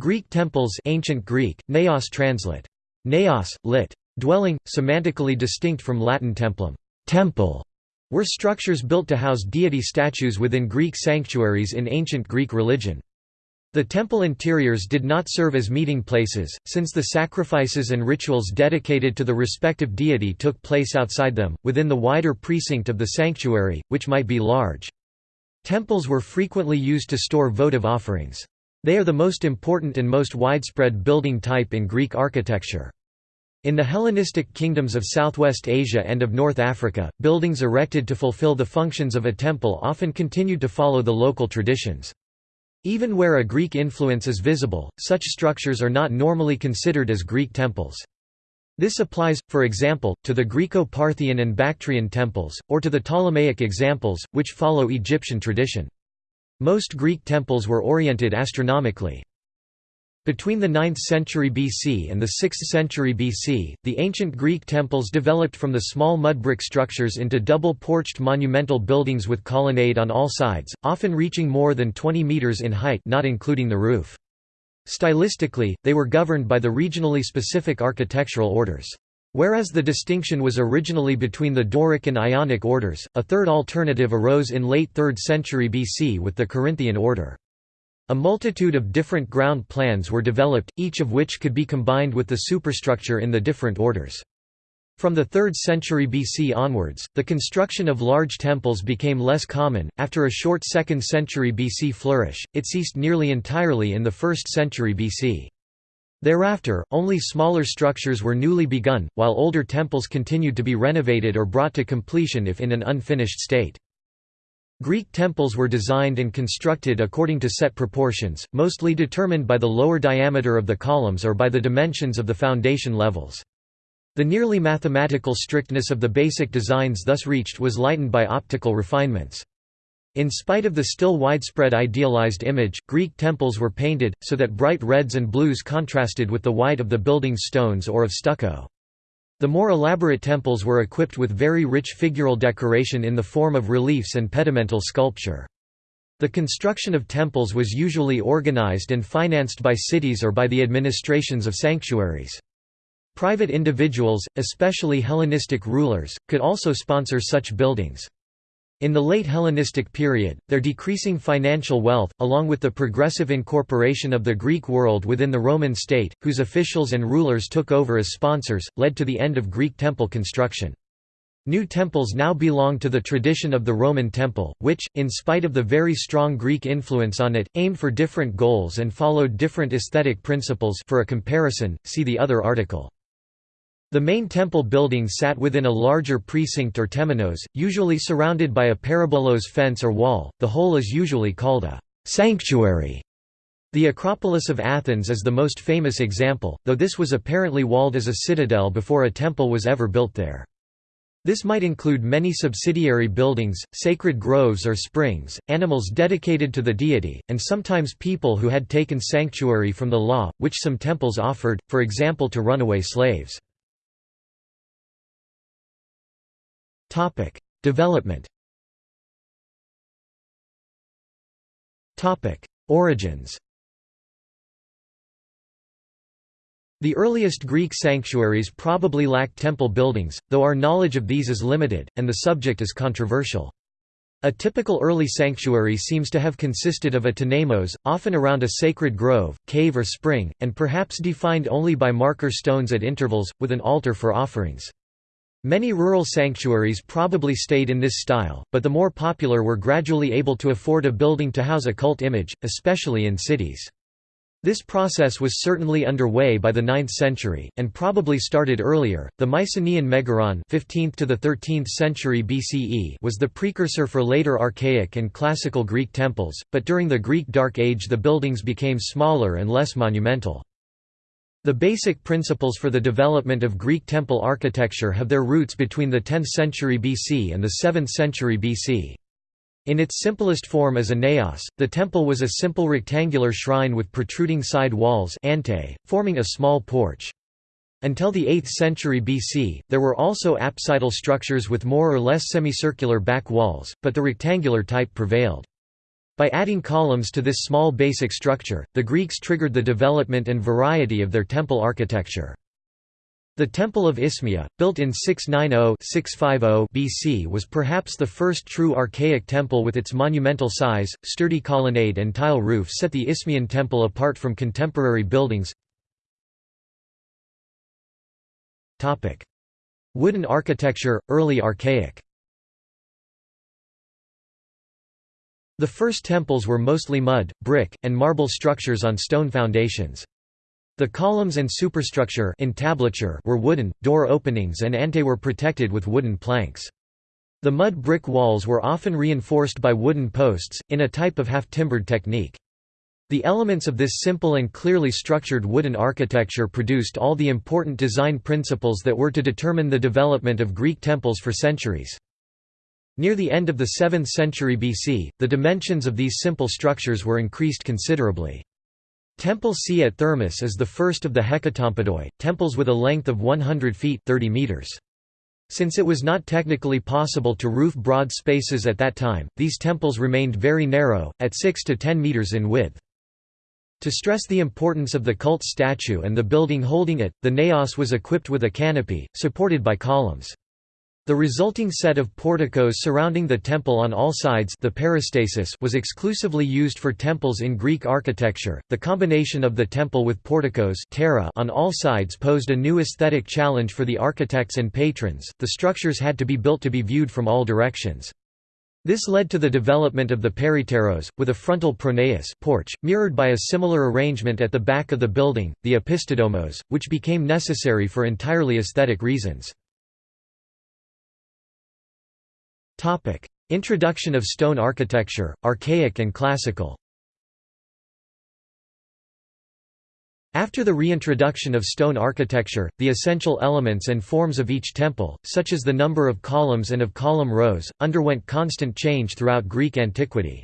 Greek temples ancient Greek, naos translate. Naos, lit. Dwelling, semantically distinct from Latin templum temple", were structures built to house deity statues within Greek sanctuaries in ancient Greek religion. The temple interiors did not serve as meeting places, since the sacrifices and rituals dedicated to the respective deity took place outside them, within the wider precinct of the sanctuary, which might be large. Temples were frequently used to store votive offerings. They are the most important and most widespread building type in Greek architecture. In the Hellenistic kingdoms of Southwest Asia and of North Africa, buildings erected to fulfill the functions of a temple often continued to follow the local traditions. Even where a Greek influence is visible, such structures are not normally considered as Greek temples. This applies, for example, to the Greco-Parthian and Bactrian temples, or to the Ptolemaic examples, which follow Egyptian tradition. Most Greek temples were oriented astronomically. Between the 9th century BC and the 6th century BC, the ancient Greek temples developed from the small mud brick structures into double-porched monumental buildings with colonnade on all sides, often reaching more than 20 meters in height not including the roof. Stylistically, they were governed by the regionally specific architectural orders. Whereas the distinction was originally between the Doric and Ionic orders, a third alternative arose in late 3rd century BC with the Corinthian order. A multitude of different ground plans were developed, each of which could be combined with the superstructure in the different orders. From the 3rd century BC onwards, the construction of large temples became less common. After a short 2nd century BC flourish, it ceased nearly entirely in the 1st century BC. Thereafter, only smaller structures were newly begun, while older temples continued to be renovated or brought to completion if in an unfinished state. Greek temples were designed and constructed according to set proportions, mostly determined by the lower diameter of the columns or by the dimensions of the foundation levels. The nearly mathematical strictness of the basic designs thus reached was lightened by optical refinements. In spite of the still widespread idealized image, Greek temples were painted, so that bright reds and blues contrasted with the white of the building's stones or of stucco. The more elaborate temples were equipped with very rich figural decoration in the form of reliefs and pedimental sculpture. The construction of temples was usually organized and financed by cities or by the administrations of sanctuaries. Private individuals, especially Hellenistic rulers, could also sponsor such buildings. In the late Hellenistic period, their decreasing financial wealth, along with the progressive incorporation of the Greek world within the Roman state, whose officials and rulers took over as sponsors, led to the end of Greek temple construction. New temples now belong to the tradition of the Roman temple, which, in spite of the very strong Greek influence on it, aimed for different goals and followed different aesthetic principles for a comparison, see the other article. The main temple building sat within a larger precinct or temenos, usually surrounded by a peribolos fence or wall, the whole is usually called a «sanctuary». The Acropolis of Athens is the most famous example, though this was apparently walled as a citadel before a temple was ever built there. This might include many subsidiary buildings, sacred groves or springs, animals dedicated to the deity, and sometimes people who had taken sanctuary from the law, which some temples offered, for example to runaway slaves. Topic: Development. Topic: Origins. The earliest Greek sanctuaries probably lacked temple buildings, though our knowledge of these is limited, and the subject is controversial. A typical early sanctuary seems to have consisted of a temenos, often around a sacred grove, cave or spring, and perhaps defined only by marker stones at intervals, with an altar for offerings. Many rural sanctuaries probably stayed in this style, but the more popular were gradually able to afford a building to house a cult image, especially in cities. This process was certainly underway by the 9th century, and probably started earlier. The Mycenaean Megaron 15th to the 13th century BCE was the precursor for later archaic and classical Greek temples, but during the Greek Dark Age the buildings became smaller and less monumental. The basic principles for the development of Greek temple architecture have their roots between the 10th century BC and the 7th century BC. In its simplest form as a naos, the temple was a simple rectangular shrine with protruding side walls ante, forming a small porch. Until the 8th century BC, there were also apsidal structures with more or less semicircular back walls, but the rectangular type prevailed. By adding columns to this small basic structure, the Greeks triggered the development and variety of their temple architecture. The Temple of Isthmia, built in 690–650 BC was perhaps the first true archaic temple with its monumental size, sturdy colonnade and tile roof set the Isthmian temple apart from contemporary buildings. Wooden architecture, early archaic The first temples were mostly mud, brick, and marble structures on stone foundations. The columns and superstructure entablature were wooden, door openings and ante were protected with wooden planks. The mud brick walls were often reinforced by wooden posts, in a type of half-timbered technique. The elements of this simple and clearly structured wooden architecture produced all the important design principles that were to determine the development of Greek temples for centuries. Near the end of the 7th century BC, the dimensions of these simple structures were increased considerably. Temple C at Thermus is the first of the Hecatompodoi, temples with a length of 100 feet 30 meters. Since it was not technically possible to roof broad spaces at that time, these temples remained very narrow, at 6 to 10 meters in width. To stress the importance of the cult statue and the building holding it, the naos was equipped with a canopy, supported by columns. The resulting set of porticos surrounding the temple on all sides the peristasis was exclusively used for temples in Greek architecture. The combination of the temple with porticos ptera on all sides posed a new aesthetic challenge for the architects and patrons. The structures had to be built to be viewed from all directions. This led to the development of the peripteros, with a frontal pronaos porch, mirrored by a similar arrangement at the back of the building, the opisthodomos, which became necessary for entirely aesthetic reasons. Topic: Introduction of stone architecture, archaic and classical. After the reintroduction of stone architecture, the essential elements and forms of each temple, such as the number of columns and of column rows, underwent constant change throughout Greek antiquity.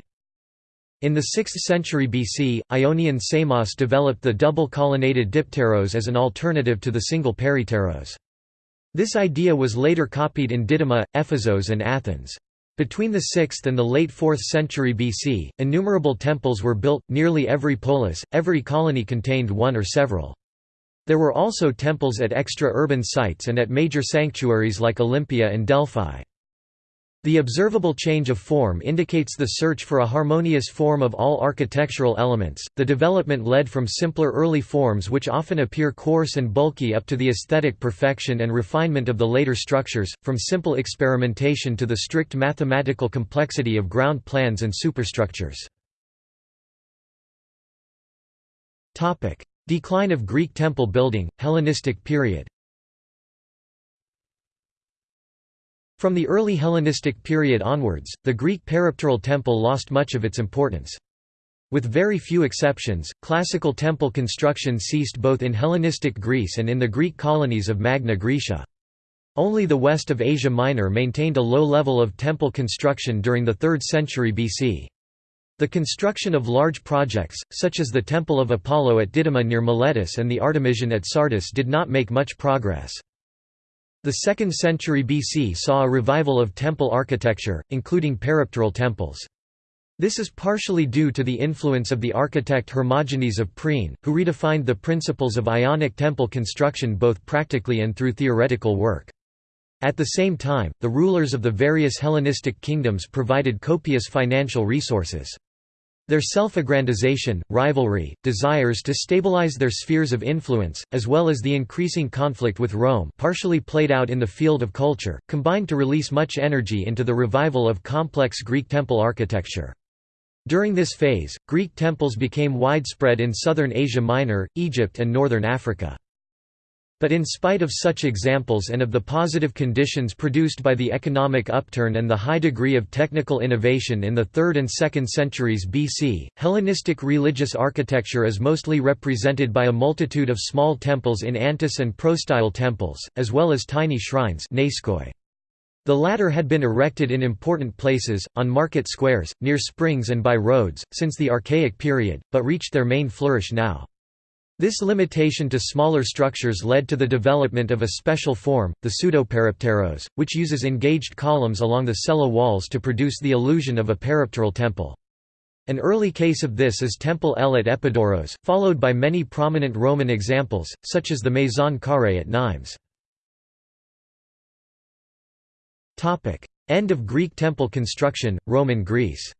In the 6th century BC, Ionian Samos developed the double colonnaded dipteros as an alternative to the single peripteros. This idea was later copied in Didyma, Ephesos and Athens. Between the 6th and the late 4th century BC, innumerable temples were built, nearly every polis, every colony contained one or several. There were also temples at extra-urban sites and at major sanctuaries like Olympia and Delphi. The observable change of form indicates the search for a harmonious form of all architectural elements. The development led from simpler early forms which often appear coarse and bulky up to the aesthetic perfection and refinement of the later structures, from simple experimentation to the strict mathematical complexity of ground plans and superstructures. Decline of Greek temple building, Hellenistic period. From the early Hellenistic period onwards, the Greek peripteral temple lost much of its importance. With very few exceptions, classical temple construction ceased both in Hellenistic Greece and in the Greek colonies of Magna Graecia. Only the west of Asia Minor maintained a low level of temple construction during the 3rd century BC. The construction of large projects, such as the Temple of Apollo at Didyma near Miletus and the Artemision at Sardis did not make much progress. The 2nd century BC saw a revival of temple architecture, including peripteral temples. This is partially due to the influence of the architect Hermogenes of Priene, who redefined the principles of Ionic temple construction both practically and through theoretical work. At the same time, the rulers of the various Hellenistic kingdoms provided copious financial resources. Their self-aggrandization, rivalry, desires to stabilize their spheres of influence, as well as the increasing conflict with Rome partially played out in the field of culture, combined to release much energy into the revival of complex Greek temple architecture. During this phase, Greek temples became widespread in southern Asia Minor, Egypt and northern Africa. But in spite of such examples and of the positive conditions produced by the economic upturn and the high degree of technical innovation in the 3rd and 2nd centuries BC, Hellenistic religious architecture is mostly represented by a multitude of small temples in antis and prostyle temples, as well as tiny shrines The latter had been erected in important places, on market squares, near springs and by roads, since the Archaic period, but reached their main flourish now. This limitation to smaller structures led to the development of a special form, the pseudoperipteros, which uses engaged columns along the cella walls to produce the illusion of a peripteral temple. An early case of this is Temple L at Epidaurus, followed by many prominent Roman examples, such as the Maison Carrée at Nimes. End of Greek temple construction, Roman Greece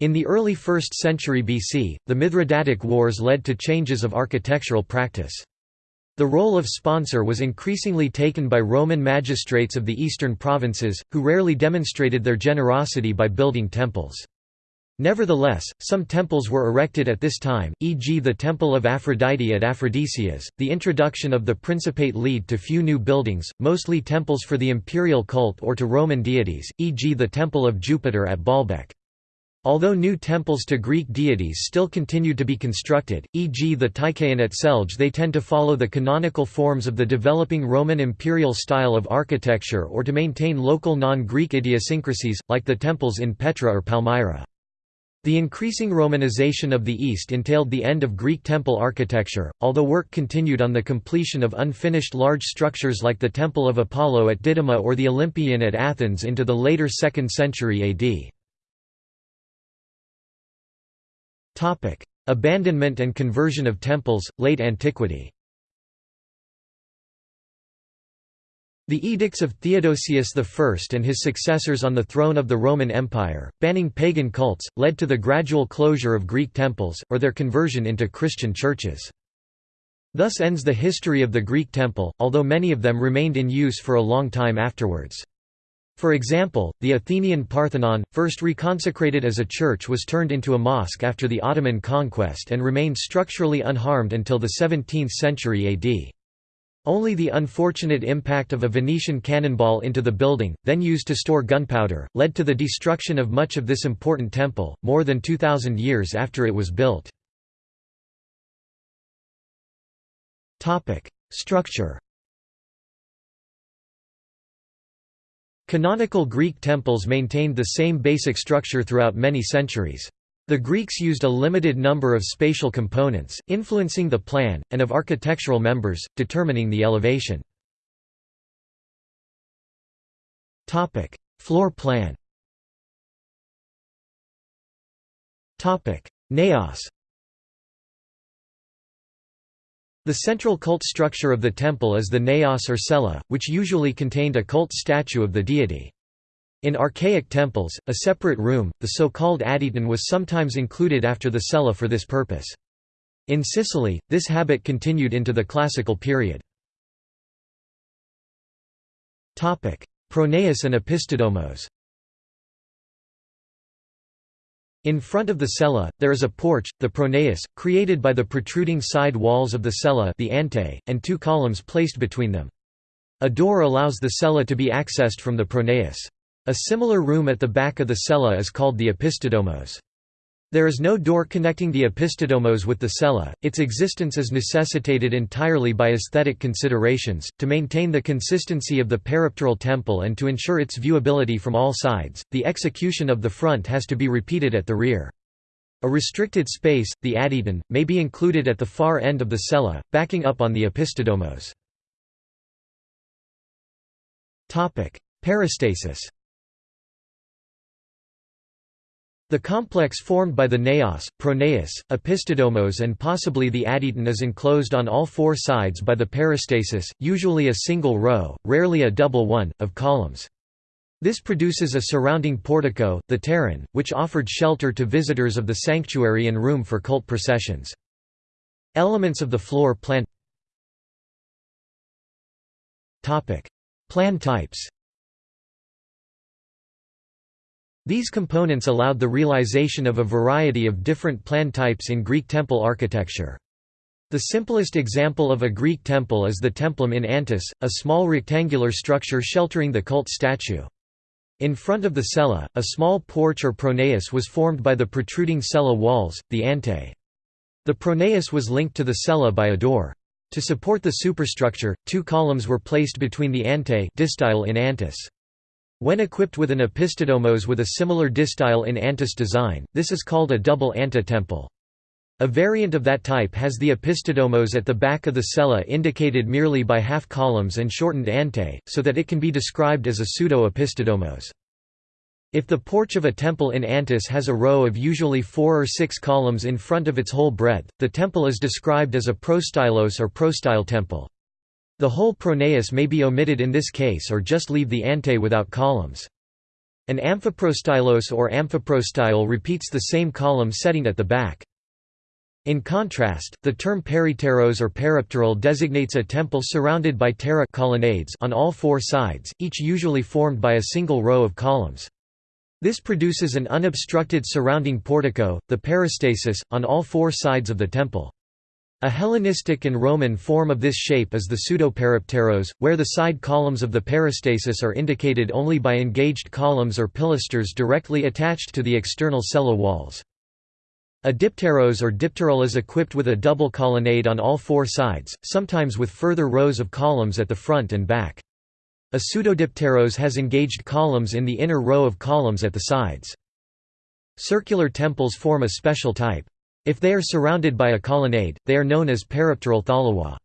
In the early 1st century BC, the Mithridatic Wars led to changes of architectural practice. The role of sponsor was increasingly taken by Roman magistrates of the eastern provinces, who rarely demonstrated their generosity by building temples. Nevertheless, some temples were erected at this time, e.g. the Temple of Aphrodite at Aphrodisias. The introduction of the Principate led to few new buildings, mostly temples for the imperial cult or to Roman deities, e.g. the Temple of Jupiter at Baalbek. Although new temples to Greek deities still continued to be constructed, e.g. the Tychaeon at Selge they tend to follow the canonical forms of the developing Roman imperial style of architecture or to maintain local non-Greek idiosyncrasies, like the temples in Petra or Palmyra. The increasing Romanization of the East entailed the end of Greek temple architecture, although work continued on the completion of unfinished large structures like the Temple of Apollo at Didyma or the Olympieion at Athens into the later 2nd century AD. Abandonment and conversion of temples, late antiquity The edicts of Theodosius I and his successors on the throne of the Roman Empire, banning pagan cults, led to the gradual closure of Greek temples, or their conversion into Christian churches. Thus ends the history of the Greek temple, although many of them remained in use for a long time afterwards. For example, the Athenian Parthenon, first reconsecrated as a church was turned into a mosque after the Ottoman conquest and remained structurally unharmed until the 17th century AD. Only the unfortunate impact of a Venetian cannonball into the building, then used to store gunpowder, led to the destruction of much of this important temple, more than 2,000 years after it was built. Structure Canonical Greek temples maintained the same basic structure throughout many centuries. The Greeks used a limited number of spatial components, influencing the plan, and of architectural members, determining the elevation. Floor plan Naos The central cult structure of the temple is the naos or cella, which usually contained a cult statue of the deity. In archaic temples, a separate room, the so-called adyton was sometimes included after the cella for this purpose. In Sicily, this habit continued into the classical period. Pronaos and Opisthodomos in front of the cella, there is a porch, the pronaos, created by the protruding side walls of the cella the ante, and two columns placed between them. A door allows the cella to be accessed from the pronaos. A similar room at the back of the cella is called the opisthodomos. There is no door connecting the opisthodomos with the cella, its existence is necessitated entirely by aesthetic considerations, to maintain the consistency of the peripteral temple and to ensure its viewability from all sides, the execution of the front has to be repeated at the rear. A restricted space, the adyton, may be included at the far end of the cella, backing up on the opisthodomos. Peristasis The complex formed by the naos, pronaos, opisthodomos and possibly the adyton is enclosed on all four sides by the peristasis, usually a single row, rarely a double one, of columns. This produces a surrounding portico, the pteron, which offered shelter to visitors of the sanctuary and room for cult processions. Elements of the floor plan Plan types These components allowed the realization of a variety of different plan types in Greek temple architecture. The simplest example of a Greek temple is the templum in Antis, a small rectangular structure sheltering the cult statue. In front of the cella, a small porch or pronaos was formed by the protruding cella walls, the ante. The pronaos was linked to the cella by a door. To support the superstructure, two columns were placed between the ante distyle in Antis. When equipped with an opisthodomos with a similar distyle in antis design, this is called a double anta-temple. A variant of that type has the opisthodomos at the back of the cella indicated merely by half columns and shortened ante, so that it can be described as a pseudo-opisthodomos. If the porch of a temple in Antis has a row of usually four or six columns in front of its whole breadth, the temple is described as a prostylos or prostyle temple. The whole pronaos may be omitted in this case or just leave the ante without columns. An amphiprostylos or amphiprostyle repeats the same column setting at the back. In contrast, the term peripteros or peripteral designates a temple surrounded by ptera colonnades on all four sides, each usually formed by a single row of columns. This produces an unobstructed surrounding portico, the peristasis, on all four sides of the temple. A Hellenistic and Roman form of this shape is the pseudoperipteros, where the side columns of the peristasis are indicated only by engaged columns or pilasters directly attached to the external cella walls. A dipteros or dipteral is equipped with a double colonnade on all four sides, sometimes with further rows of columns at the front and back. A pseudodipteros has engaged columns in the inner row of columns at the sides. Circular temples form a special type. If they are surrounded by a colonnade, they are known as peripteral tholoi.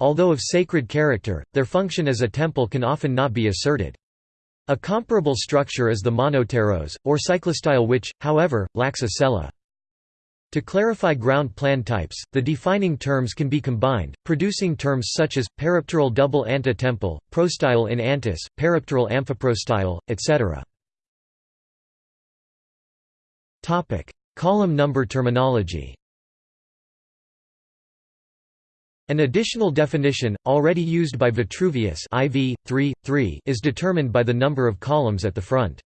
Although of sacred character, their function as a temple can often not be asserted. A comparable structure is the monopteros, or cyclostyle which, however, lacks a cella. To clarify ground plan types, the defining terms can be combined, producing terms such as, peripteral double anta-temple, prostyle in antis, peripteral amphiprostyle, etc. Column number terminology An additional definition, already used by Vitruvius IV, 3, 3, is determined by the number of columns at the front.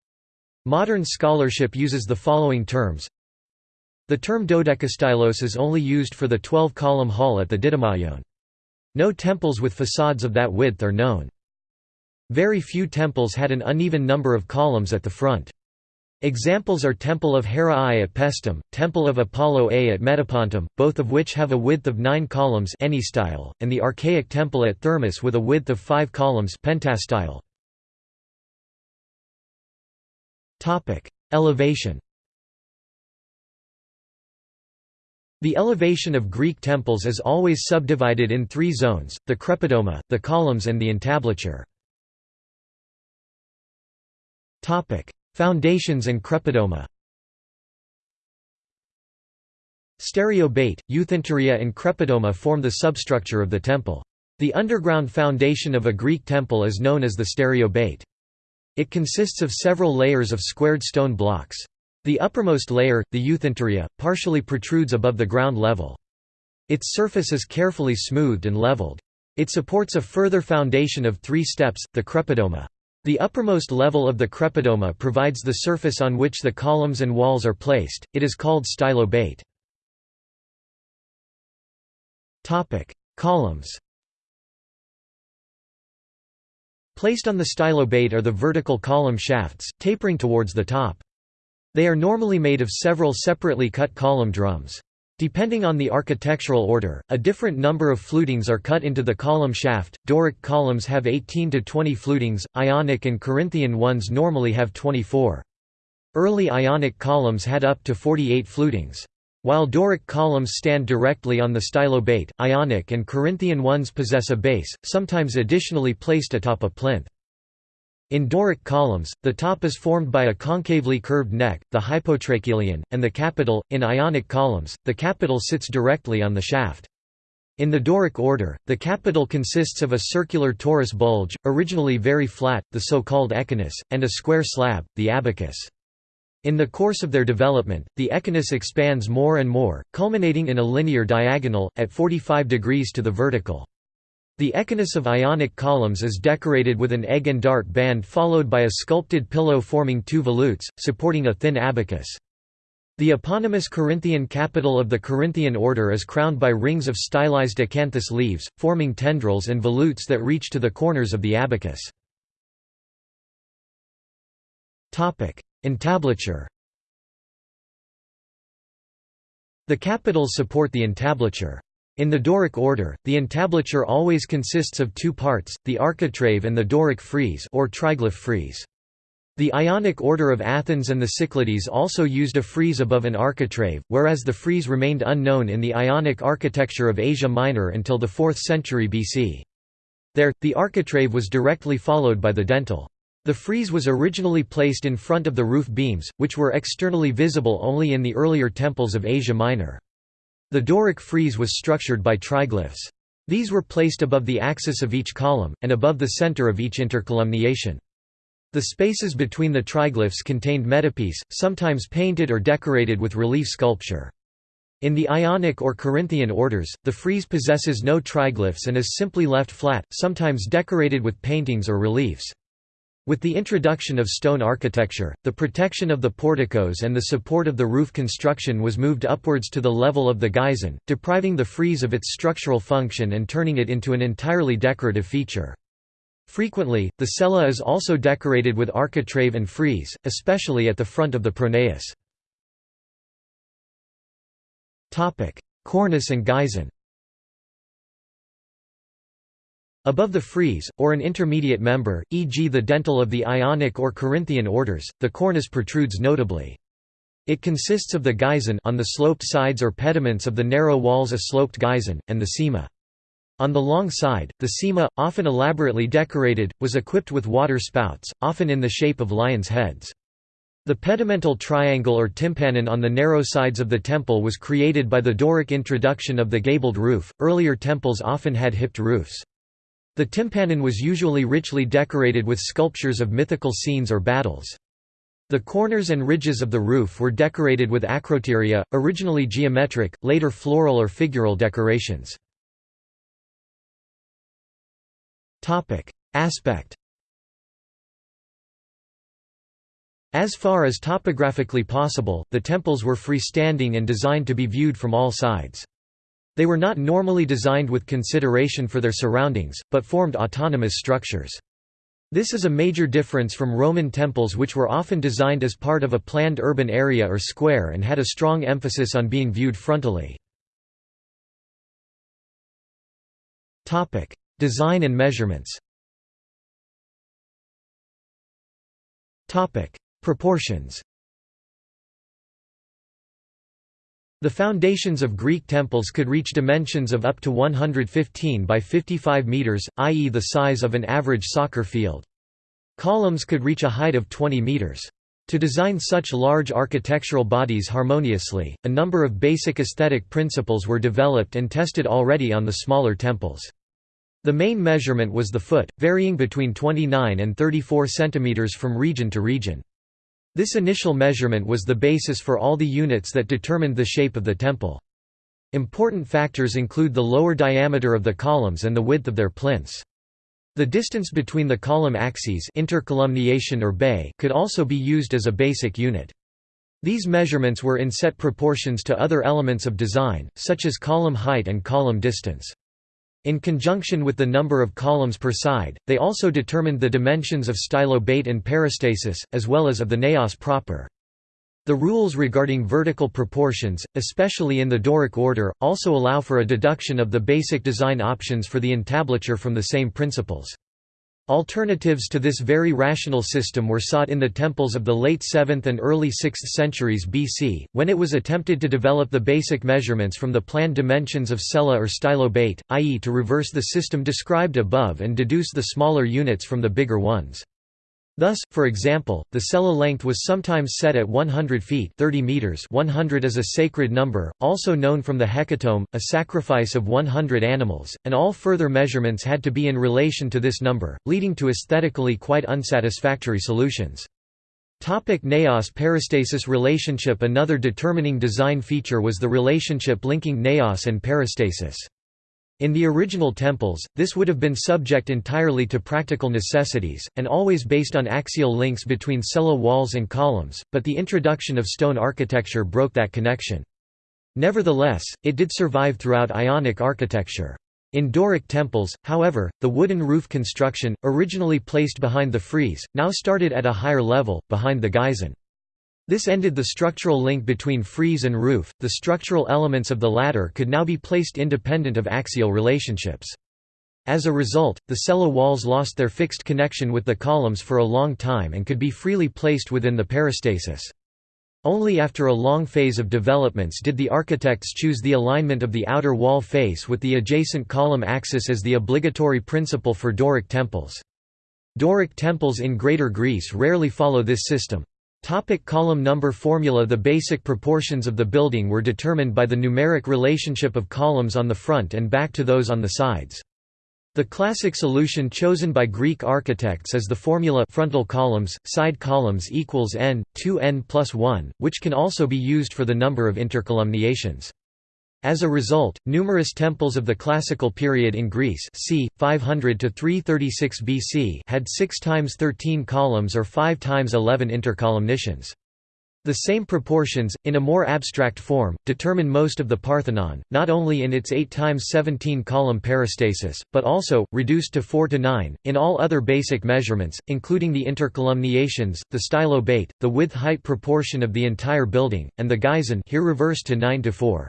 Modern scholarship uses the following terms the term dodecastylos is only used for the 12-column hall at the Didymaion. No temples with facades of that width are known. Very few temples had an uneven number of columns at the front. Examples are Temple of Hera I at Paestum, Temple of Apollo A at Metapontum, both of which have a width of nine columns style, and the archaic temple at Thermus with a width of five columns pentastyle. Elevation The elevation of Greek temples is always subdivided in three zones, the crepidoma, the columns and the entablature. Foundations and crepidoma Stereobate, euthynteria and crepidoma form the substructure of the temple. The underground foundation of a Greek temple is known as the stereobate. It consists of several layers of squared stone blocks. The uppermost layer, the euthynteria, partially protrudes above the ground level. Its surface is carefully smoothed and leveled. It supports a further foundation of three steps, the crepidoma. The uppermost level of the crepidoma provides the surface on which the columns and walls are placed, it is called stylobate. Columns Placed on the stylobate are the vertical column shafts, tapering towards the top. They are normally made of several separately cut column drums. Depending on the architectural order, a different number of flutings are cut into the column shaft. Doric columns have 18 to 20 flutings, Ionic and Corinthian ones normally have 24. Early Ionic columns had up to 48 flutings. While Doric columns stand directly on the stylobate, Ionic and Corinthian ones possess a base, sometimes additionally placed atop a plinth. In Doric columns, the top is formed by a concavely curved neck, the hypotrachelion, and the capital. In Ionic columns, the capital sits directly on the shaft. In the Doric order, the capital consists of a circular torus bulge, originally very flat, the so-called echinus, and a square slab, the abacus. In the course of their development, the echinus expands more and more, culminating in a linear diagonal, at 45 degrees to the vertical. The echinus of Ionic columns is decorated with an egg and dart band followed by a sculpted pillow forming two volutes, supporting a thin abacus. The eponymous Corinthian capital of the Corinthian order is crowned by rings of stylized acanthus leaves, forming tendrils and volutes that reach to the corners of the abacus. Entablature The capitals support the entablature. In the Doric order, the entablature always consists of two parts, the architrave and the Doric frieze or triglyph frieze. The Ionic order of Athens and the Cyclades also used a frieze above an architrave, whereas the frieze remained unknown in the Ionic architecture of Asia Minor until the 4th century BC. There, the architrave was directly followed by the dentil. The frieze was originally placed in front of the roof beams, which were externally visible only in the earlier temples of Asia Minor. The Doric frieze was structured by triglyphs. These were placed above the axis of each column, and above the center of each intercolumniation. The spaces between the triglyphs contained metopes, sometimes painted or decorated with relief sculpture. In the Ionic or Corinthian orders, the frieze possesses no triglyphs and is simply left flat, sometimes decorated with paintings or reliefs. With the introduction of stone architecture, the protection of the porticos and the support of the roof construction was moved upwards to the level of the geison, depriving the frieze of its structural function and turning it into an entirely decorative feature. Frequently, the cella is also decorated with architrave and frieze, especially at the front of the pronaos. Cornice and geison Above the frieze, or an intermediate member, e.g. the dentil of the Ionic or Corinthian orders, the cornice protrudes notably. It consists of the geison on the sloped sides or pediments of the narrow walls a sloped geison, and the cyma. On the long side, the cyma, often elaborately decorated, was equipped with water spouts, often in the shape of lions' heads. The pedimental triangle or tympanon on the narrow sides of the temple was created by the Doric introduction of the gabled roof. Earlier temples often had hipped roofs. The tympanon was usually richly decorated with sculptures of mythical scenes or battles. The corners and ridges of the roof were decorated with acroteria, originally geometric, later floral or figural decorations. Aspect As far as topographically possible, the temples were freestanding and designed to be viewed from all sides. They were not normally designed with consideration for their surroundings, but formed autonomous structures. This is a major difference from Roman temples which were often designed as part of a planned urban area or square and had a strong emphasis on being viewed frontally. Design and measurements Proportions The foundations of Greek temples could reach dimensions of up to 115 by 55 meters, i.e. the size of an average soccer field. Columns could reach a height of 20 meters. To design such large architectural bodies harmoniously, a number of basic aesthetic principles were developed and tested already on the smaller temples. The main measurement was the foot, varying between 29 and 34 centimeters from region to region. This initial measurement was the basis for all the units that determined the shape of the temple. Important factors include the lower diameter of the columns and the width of their plinths. The distance between the column axes intercolumniation or bay could also be used as a basic unit. These measurements were in set proportions to other elements of design, such as column height and column distance. In conjunction with the number of columns per side, they also determined the dimensions of stylobate and peristasis, as well as of the naos proper. The rules regarding vertical proportions, especially in the Doric order, also allow for a deduction of the basic design options for the entablature from the same principles. Alternatives to this very rational system were sought in the temples of the late 7th and early 6th centuries BC, when it was attempted to develop the basic measurements from the planned dimensions of cella or stylobate, i.e. to reverse the system described above and deduce the smaller units from the bigger ones. Thus, for example, the cella length was sometimes set at 100 feet 30 meters 100 is a sacred number, also known from the hecatomb, a sacrifice of 100 animals, and all further measurements had to be in relation to this number, leading to aesthetically quite unsatisfactory solutions. Topic Naos peristasis relationship Another determining design feature was the relationship linking naos and peristasis. In the original temples, this would have been subject entirely to practical necessities, and always based on axial links between cella walls and columns, but the introduction of stone architecture broke that connection. Nevertheless, it did survive throughout Ionic architecture. In Doric temples, however, the wooden roof construction, originally placed behind the frieze, now started at a higher level, behind the geison. This ended the structural link between frieze and roof, the structural elements of the latter could now be placed independent of axial relationships. As a result, the cella walls lost their fixed connection with the columns for a long time and could be freely placed within the peristasis. Only after a long phase of developments did the architects choose the alignment of the outer wall face with the adjacent column axis as the obligatory principle for Doric temples. Doric temples in Greater Greece rarely follow this system. Topic column number formula The basic proportions of the building were determined by the numeric relationship of columns on the front and back to those on the sides. The classic solution chosen by Greek architects is the formula frontal columns, side columns equals n, 2n plus 1, which can also be used for the number of intercolumniations. As a result, numerous temples of the classical period in Greece c. 500 to 336 BC had 6 times 13 columns or 5 times 11 intercolumniations. The same proportions, in a more abstract form, determine most of the Parthenon, not only in its 8 times 17 column peristasis, but also, reduced to 4 to 9, in all other basic measurements, including the intercolumniations, the stylobate, the width-height proportion of the entire building, and the geison here reversed to 9 to 4.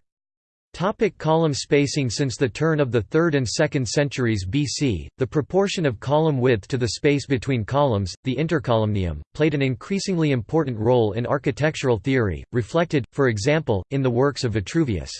Topic column spacing Since the turn of the 3rd and 2nd centuries BC, the proportion of column width to the space between columns, the intercolumnium, played an increasingly important role in architectural theory, reflected, for example, in the works of Vitruvius.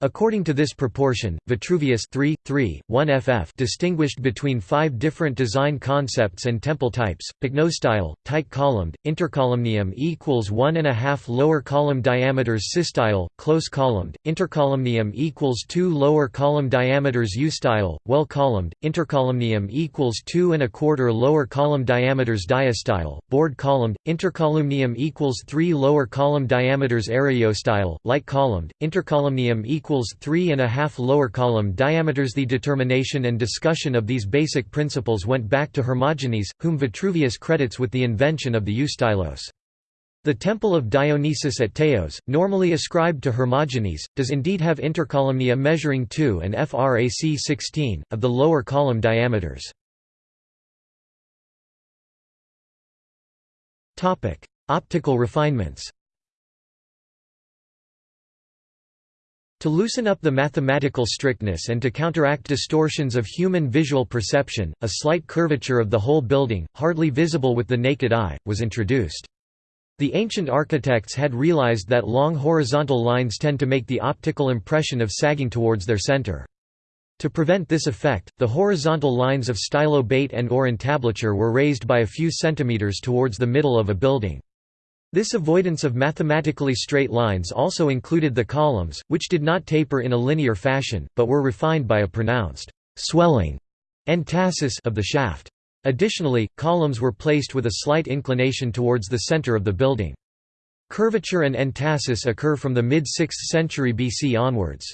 According to this proportion, Vitruvius 3, 3, 1 ff distinguished between five different design concepts and temple types, pycnostyle, tight columned, intercolumnium equals 1 and a half lower column diameters systyle, close columned, intercolumnium equals 2 lower column diameters eustyle, well columned, intercolumnium equals 2 and a quarter lower column diameters diastyle, board columned, intercolumnium equals 3 lower column diameters areostyle, light columned, intercolumnium equals equals 3 and a half lower column diameters. The determination and discussion of these basic principles went back to Hermogenes, whom Vitruvius credits with the invention of the eustylos. The temple of Dionysus at Teos, normally ascribed to Hermogenes, does indeed have intercolumnia measuring 2 and frac 16, of the lower column diameters. Optical refinements To loosen up the mathematical strictness and to counteract distortions of human visual perception, a slight curvature of the whole building, hardly visible with the naked eye, was introduced. The ancient architects had realized that long horizontal lines tend to make the optical impression of sagging towards their center. To prevent this effect, the horizontal lines of stylobate and or entablature were raised by a few centimeters towards the middle of a building. This avoidance of mathematically straight lines also included the columns, which did not taper in a linear fashion, but were refined by a pronounced swelling entasis of the shaft. Additionally, columns were placed with a slight inclination towards the center of the building. Curvature and entasis occur from the mid-6th century BC onwards.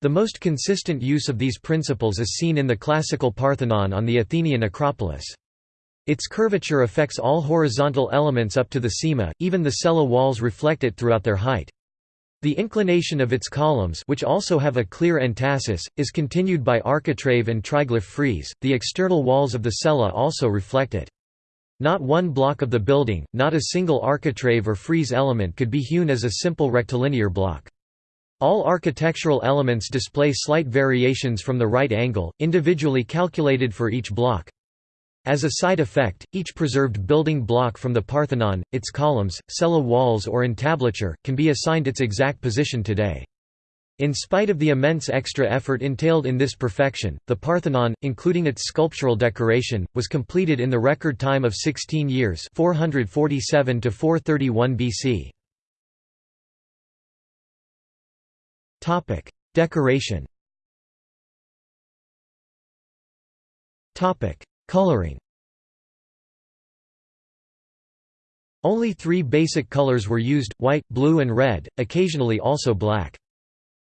The most consistent use of these principles is seen in the classical Parthenon on the Athenian Acropolis. Its curvature affects all horizontal elements up to the cyma, even the cella walls reflect it throughout their height. The inclination of its columns which also have a clear entasis, is continued by architrave and triglyph frieze, the external walls of the cella also reflect it. Not one block of the building, not a single architrave or frieze element could be hewn as a simple rectilinear block. All architectural elements display slight variations from the right angle, individually calculated for each block. As a side effect, each preserved building block from the Parthenon, its columns, cella walls or entablature, can be assigned its exact position today. In spite of the immense extra effort entailed in this perfection, the Parthenon, including its sculptural decoration, was completed in the record time of 16 years 447 to 431 BC. Topic: Decoration Coloring Only three basic colors were used, white, blue and red, occasionally also black.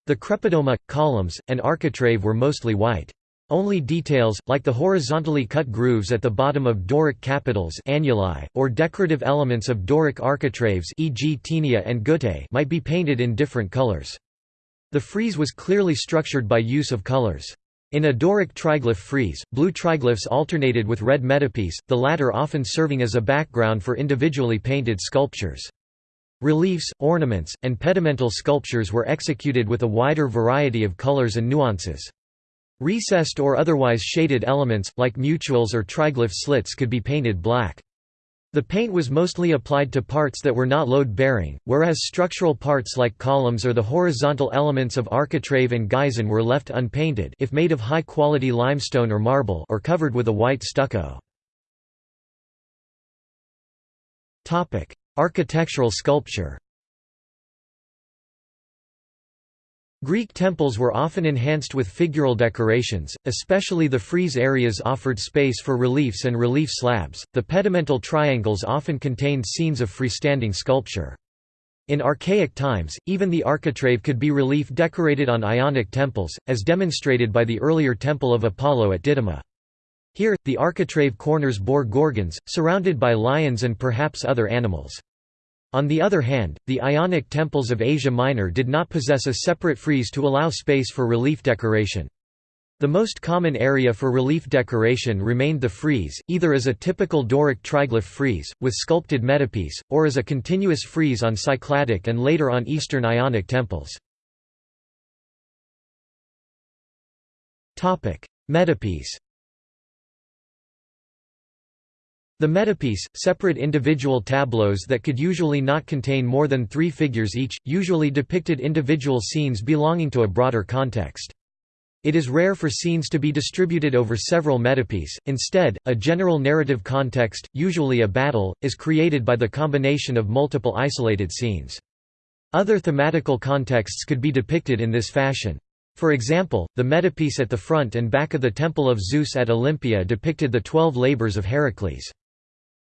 The crepidoma, columns, and architrave were mostly white. Only details, like the horizontally cut grooves at the bottom of Doric capitals annuli, or decorative elements of Doric architraves e.g. taenia and guttae might be painted in different colors. The frieze was clearly structured by use of colors. In a Doric triglyph frieze, blue triglyphs alternated with red metopes, the latter often serving as a background for individually painted sculptures. Reliefs, ornaments, and pedimental sculptures were executed with a wider variety of colors and nuances. Recessed or otherwise shaded elements, like mutules or triglyph slits could be painted black. The paint was mostly applied to parts that were not load-bearing, whereas structural parts like columns or the horizontal elements of architrave and geison were left unpainted if made of high-quality limestone or marble or covered with a white stucco. Architectural sculpture Greek temples were often enhanced with figural decorations, especially the frieze areas offered space for reliefs and relief slabs. The pedimental triangles often contained scenes of freestanding sculpture. In archaic times, even the architrave could be relief decorated on Ionic temples, as demonstrated by the earlier Temple of Apollo at Didyma. Here, the architrave corners bore gorgons, surrounded by lions and perhaps other animals. On the other hand, the Ionic temples of Asia Minor did not possess a separate frieze to allow space for relief decoration. The most common area for relief decoration remained the frieze, either as a typical Doric triglyph frieze, with sculpted metopes, or as a continuous frieze on Cycladic and later on Eastern Ionic temples. Metopes The metopes, separate individual tableaus that could usually not contain more than three figures each, usually depicted individual scenes belonging to a broader context. It is rare for scenes to be distributed over several metopes, instead, a general narrative context, usually a battle, is created by the combination of multiple isolated scenes. Other thematical contexts could be depicted in this fashion. For example, the metopes at the front and back of the Temple of Zeus at Olympia depicted the twelve labors of Heracles.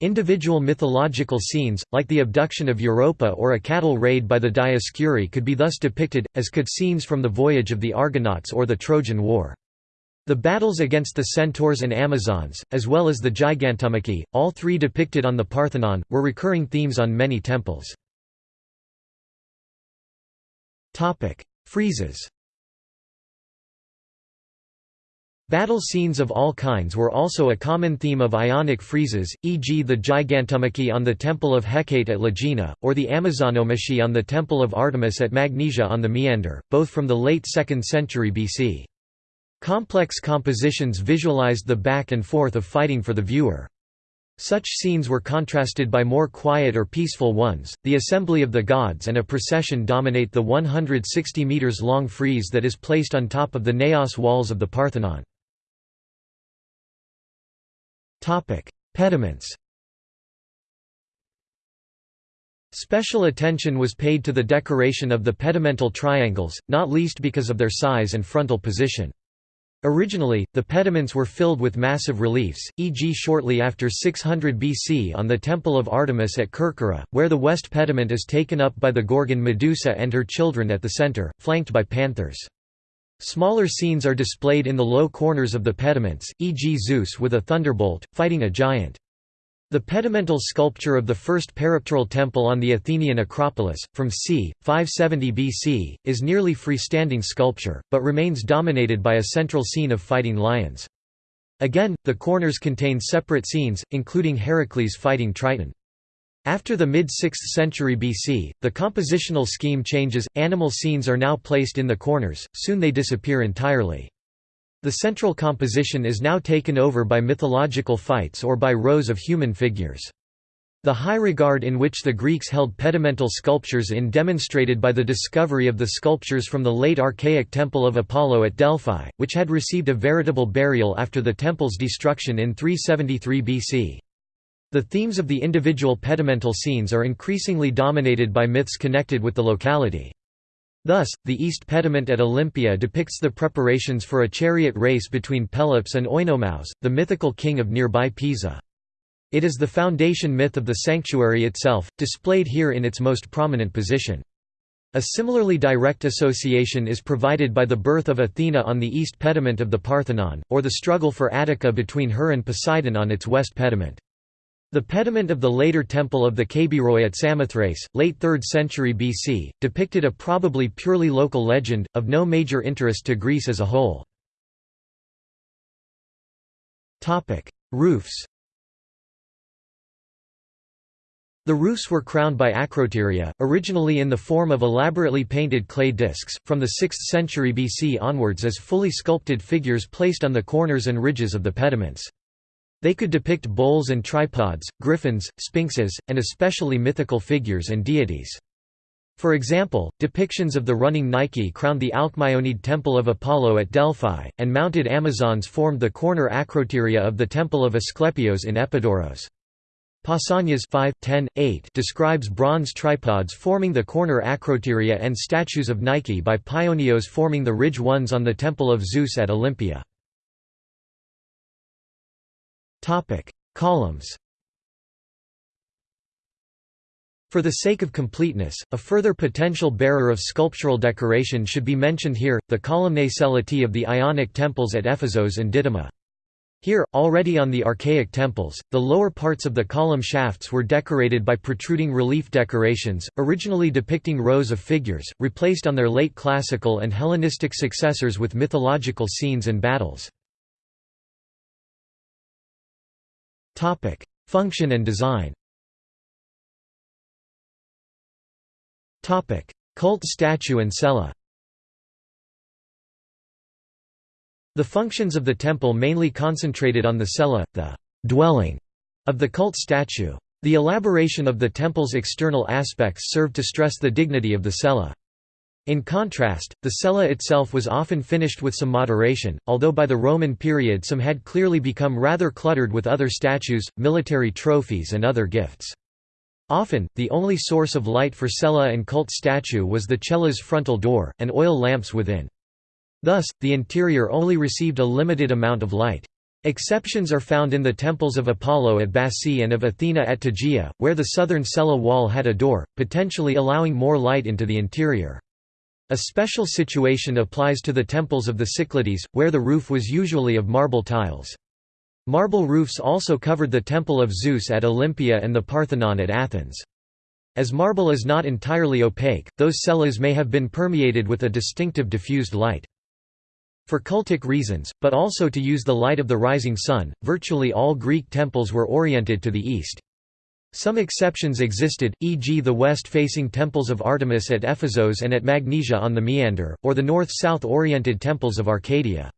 Individual mythological scenes, like the abduction of Europa or a cattle raid by the Dioscuri could be thus depicted, as could scenes from the voyage of the Argonauts or the Trojan War. The battles against the Centaurs and Amazons, as well as the Gigantomachy, all three depicted on the Parthenon, were recurring themes on many temples. Friezes Battle scenes of all kinds were also a common theme of Ionic friezes, e.g. the Gigantomachy on the Temple of Hecate at Lagina, or the Amazonomachy on the Temple of Artemis at Magnesia on the Meander, both from the late 2nd century BC. Complex compositions visualized the back and forth of fighting for the viewer. Such scenes were contrasted by more quiet or peaceful ones. The assembly of the gods and a procession dominate the 160 meters long frieze that is placed on top of the naos walls of the Parthenon. Pediments Special attention was paid to the decoration of the pedimental triangles, not least because of their size and frontal position. Originally, the pediments were filled with massive reliefs, e.g. shortly after 600 BC on the Temple of Artemis at Kerkyra, where the west pediment is taken up by the Gorgon Medusa and her children at the center, flanked by panthers. Smaller scenes are displayed in the low corners of the pediments, e.g. Zeus with a thunderbolt, fighting a giant. The pedimental sculpture of the first peripteral temple on the Athenian Acropolis, from c. 570 BC, is nearly freestanding sculpture, but remains dominated by a central scene of fighting lions. Again, the corners contain separate scenes, including Heracles fighting Triton. After the mid-6th century BC, the compositional scheme changes, animal scenes are now placed in the corners, soon they disappear entirely. The central composition is now taken over by mythological fights or by rows of human figures. The high regard in which the Greeks held pedimental sculptures in demonstrated by the discovery of the sculptures from the late archaic Temple of Apollo at Delphi, which had received a veritable burial after the temple's destruction in 373 BC. The themes of the individual pedimental scenes are increasingly dominated by myths connected with the locality. Thus, the East Pediment at Olympia depicts the preparations for a chariot race between Pelops and Oinomaus, the mythical king of nearby Pisa. It is the foundation myth of the sanctuary itself, displayed here in its most prominent position. A similarly direct association is provided by the birth of Athena on the east pediment of the Parthenon, or the struggle for Attica between her and Poseidon on its west pediment. The pediment of the later temple of the Kabiroi at Samothrace, late 3rd century BC, depicted a probably purely local legend, of no major interest to Greece as a whole. Roofs The roofs were crowned by acroteria, originally in the form of elaborately painted clay discs, from the 6th century BC onwards as fully sculpted figures placed on the corners and ridges of the pediments. They could depict bulls and tripods, griffins, sphinxes, and especially mythical figures and deities. For example, depictions of the running Nike crowned the Alcmaeonid Temple of Apollo at Delphi, and mounted Amazons formed the corner acroteria of the Temple of Asclepios in Epidaurus. Pausanias 5, 10, 8 describes bronze tripods forming the corner acroteria and statues of Nike by Paionios forming the ridge ones on the Temple of Zeus at Olympia. Columns For the sake of completeness, a further potential bearer of sculptural decoration should be mentioned here, the columnae coelatae of the Ionic temples at Ephesos and Didyma. Here, already on the archaic temples, the lower parts of the column shafts were decorated by protruding relief decorations, originally depicting rows of figures, replaced on their late classical and Hellenistic successors with mythological scenes and battles. Function and design Topic: Cult statue and cella The functions of the temple mainly concentrated on the cella, the dwelling of the cult statue. The elaboration of the temple's external aspects served to stress the dignity of the cella. In contrast, the cella itself was often finished with some moderation, although by the Roman period some had clearly become rather cluttered with other statues, military trophies and other gifts. Often, the only source of light for cella and cult statue was the cella's frontal door, and oil lamps within. Thus, the interior only received a limited amount of light. Exceptions are found in the temples of Apollo at Bassae and of Athena at Tegea, where the southern cella wall had a door, potentially allowing more light into the interior. A special situation applies to the temples of the Cyclades, where the roof was usually of marble tiles. Marble roofs also covered the Temple of Zeus at Olympia and the Parthenon at Athens. As marble is not entirely opaque, those cellas may have been permeated with a distinctive diffused light. For cultic reasons, but also to use the light of the rising sun, virtually all Greek temples were oriented to the east. Some exceptions existed, e.g. the west-facing temples of Artemis at Ephesos and at Magnesia on the Meander, or the north-south oriented temples of Arcadia.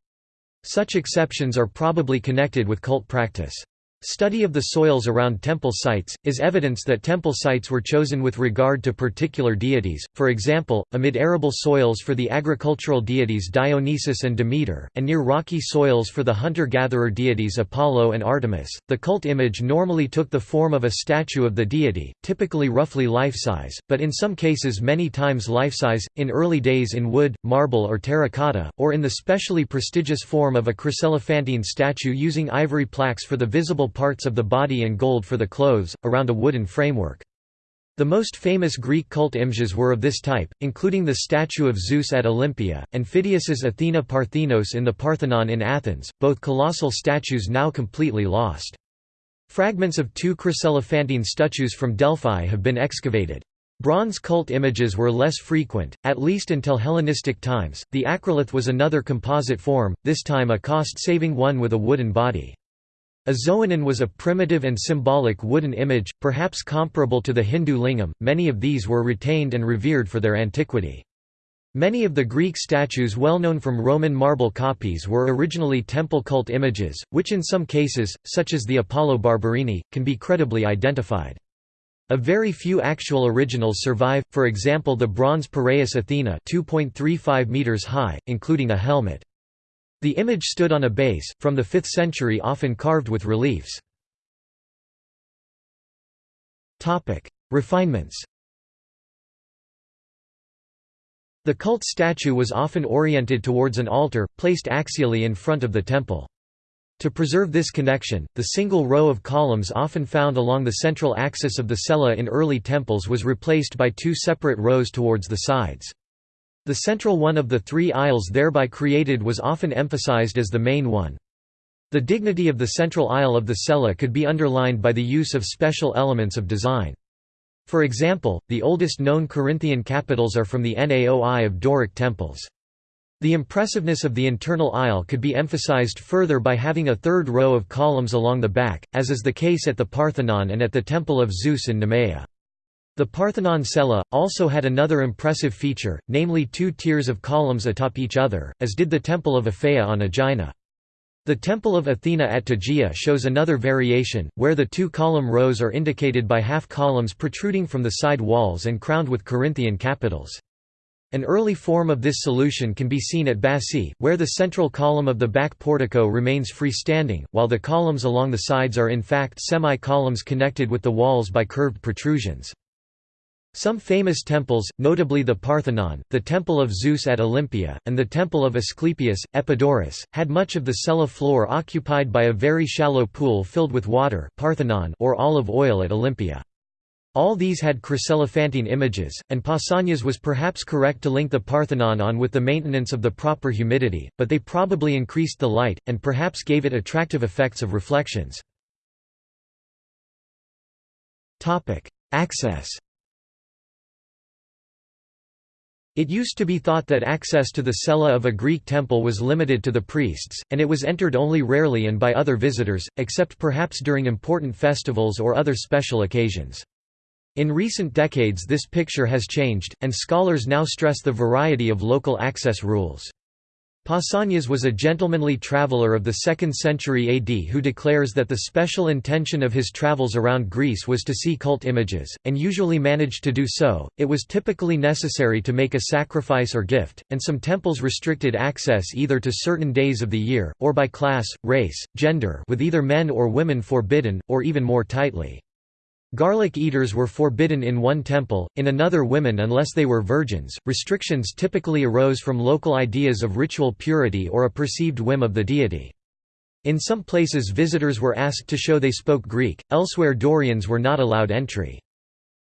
Such exceptions are probably connected with cult practice. Study of the soils around temple sites, is evidence that temple sites were chosen with regard to particular deities, for example, amid arable soils for the agricultural deities Dionysus and Demeter, and near rocky soils for the hunter-gatherer deities Apollo and Artemis. The cult image normally took the form of a statue of the deity, typically roughly life-size, but in some cases many times life-size, in early days in wood, marble or terracotta, or in the specially prestigious form of a chryselephantine statue using ivory plaques for the visible parts of the body and gold for the clothes, around a wooden framework. The most famous Greek cult images were of this type, including the statue of Zeus at Olympia, and Phidias's Athena Parthenos in the Parthenon in Athens, both colossal statues now completely lost. Fragments of two chryselephantine statues from Delphi have been excavated. Bronze cult images were less frequent, at least until Hellenistic times. The acrolith was another composite form, this time a cost saving one with a wooden body. A Xoanon was a primitive and symbolic wooden image, perhaps comparable to the Hindu lingam. Many of these were retained and revered for their antiquity. Many of the Greek statues well known from Roman marble copies were originally temple cult images, which in some cases, such as the Apollo Barberini, can be credibly identified. A very few actual originals survive, for example the bronze Piraeus Athena 2.35 meters high, including a helmet. The image stood on a base, from the 5th century often carved with reliefs. Refinements The cult statue was often oriented towards an altar, placed axially in front of the temple. To preserve this connection, the single row of columns often found along the central axis of the cella in early temples was replaced by two separate rows towards the sides. The central one of the three aisles thereby created was often emphasized as the main one. The dignity of the central aisle of the cella could be underlined by the use of special elements of design. For example, the oldest known Corinthian capitals are from the Naoi of Doric temples. The impressiveness of the internal aisle could be emphasized further by having a third row of columns along the back, as is the case at the Parthenon and at the Temple of Zeus in Nemea. The Parthenon cella, also had another impressive feature, namely two tiers of columns atop each other, as did the Temple of Aphaea on Aegina. The Temple of Athena at Tegea shows another variation, where the two column rows are indicated by half columns protruding from the side walls and crowned with Corinthian capitals. An early form of this solution can be seen at Bassae, where the central column of the back portico remains freestanding, while the columns along the sides are in fact semi-columns connected with the walls by curved protrusions. Some famous temples, notably the Parthenon, the Temple of Zeus at Olympia, and the Temple of Asclepius, Epidaurus, had much of the cella floor occupied by a very shallow pool filled with water Parthenon or olive oil at Olympia. All these had chryselephantine images, and Pausanias was perhaps correct to link the Parthenon on with the maintenance of the proper humidity, but they probably increased the light, and perhaps gave it attractive effects of reflections. Access It used to be thought that access to the cella of a Greek temple was limited to the priests, and it was entered only rarely and by other visitors, except perhaps during important festivals or other special occasions. In recent decades this picture has changed, and scholars now stress the variety of local access rules. Pausanias was a gentlemanly traveller of the 2nd century AD who declares that the special intention of his travels around Greece was to see cult images, and usually managed to do so. It was typically necessary to make a sacrifice or gift, and some temples restricted access either to certain days of the year, or by class, race, gender with either men or women forbidden, or even more tightly. Garlic eaters were forbidden in one temple, in another women unless they were virgins. Restrictions typically arose from local ideas of ritual purity or a perceived whim of the deity. In some places visitors were asked to show they spoke Greek, elsewhere Dorians were not allowed entry.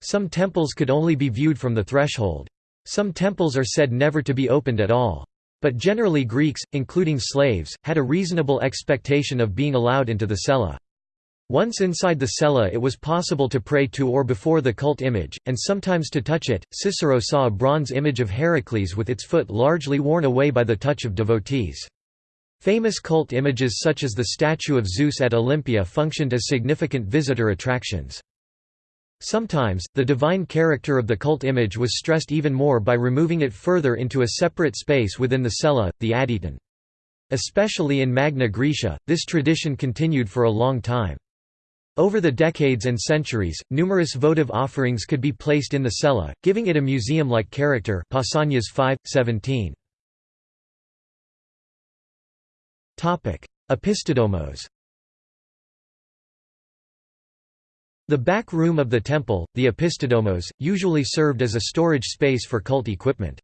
Some temples could only be viewed from the threshold. Some temples are said never to be opened at all. But generally Greeks, including slaves, had a reasonable expectation of being allowed into the cella. Once inside the cella it was possible to pray to or before the cult image, and sometimes to touch it. Cicero saw a bronze image of Heracles with its foot largely worn away by the touch of devotees. Famous cult images such as the statue of Zeus at Olympia functioned as significant visitor attractions. Sometimes, the divine character of the cult image was stressed even more by removing it further into a separate space within the cella, the adyton. Especially in Magna Graecia, this tradition continued for a long time. Over the decades and centuries, numerous votive offerings could be placed in the cella, giving it a museum-like character Pausanias 5, 17. Opisthodomos The back room of the temple, the opisthodomos, usually served as a storage space for cult equipment.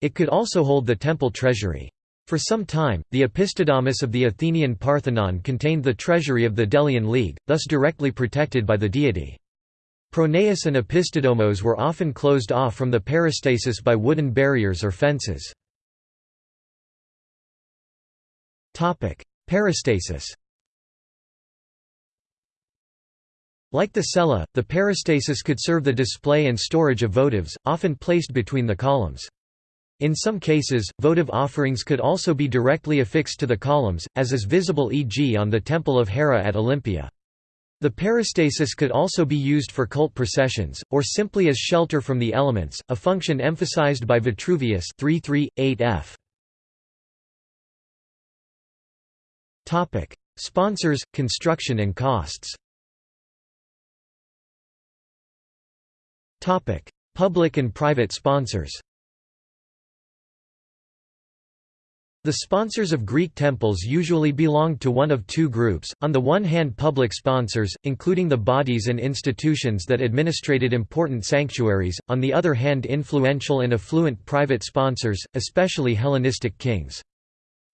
It could also hold the temple treasury. For some time, the opisthodomos of the Athenian Parthenon contained the treasury of the Delian League, thus directly protected by the deity. Pronaos and opisthedomos were often closed off from the peristasis by wooden barriers or fences. Peristasis Like the cella, the peristasis could serve the display and storage of votives, often placed between the columns. In some cases, votive offerings could also be directly affixed to the columns, as is visible e.g. on the Temple of Hera at Olympia. The peristasis could also be used for cult processions, or simply as shelter from the elements, a function emphasized by Vitruvius 3.3.8f. Sponsors, construction and costs Public and private sponsors The sponsors of Greek temples usually belonged to one of two groups, on the one hand public sponsors, including the bodies and institutions that administrated important sanctuaries, on the other hand influential and affluent private sponsors, especially Hellenistic kings.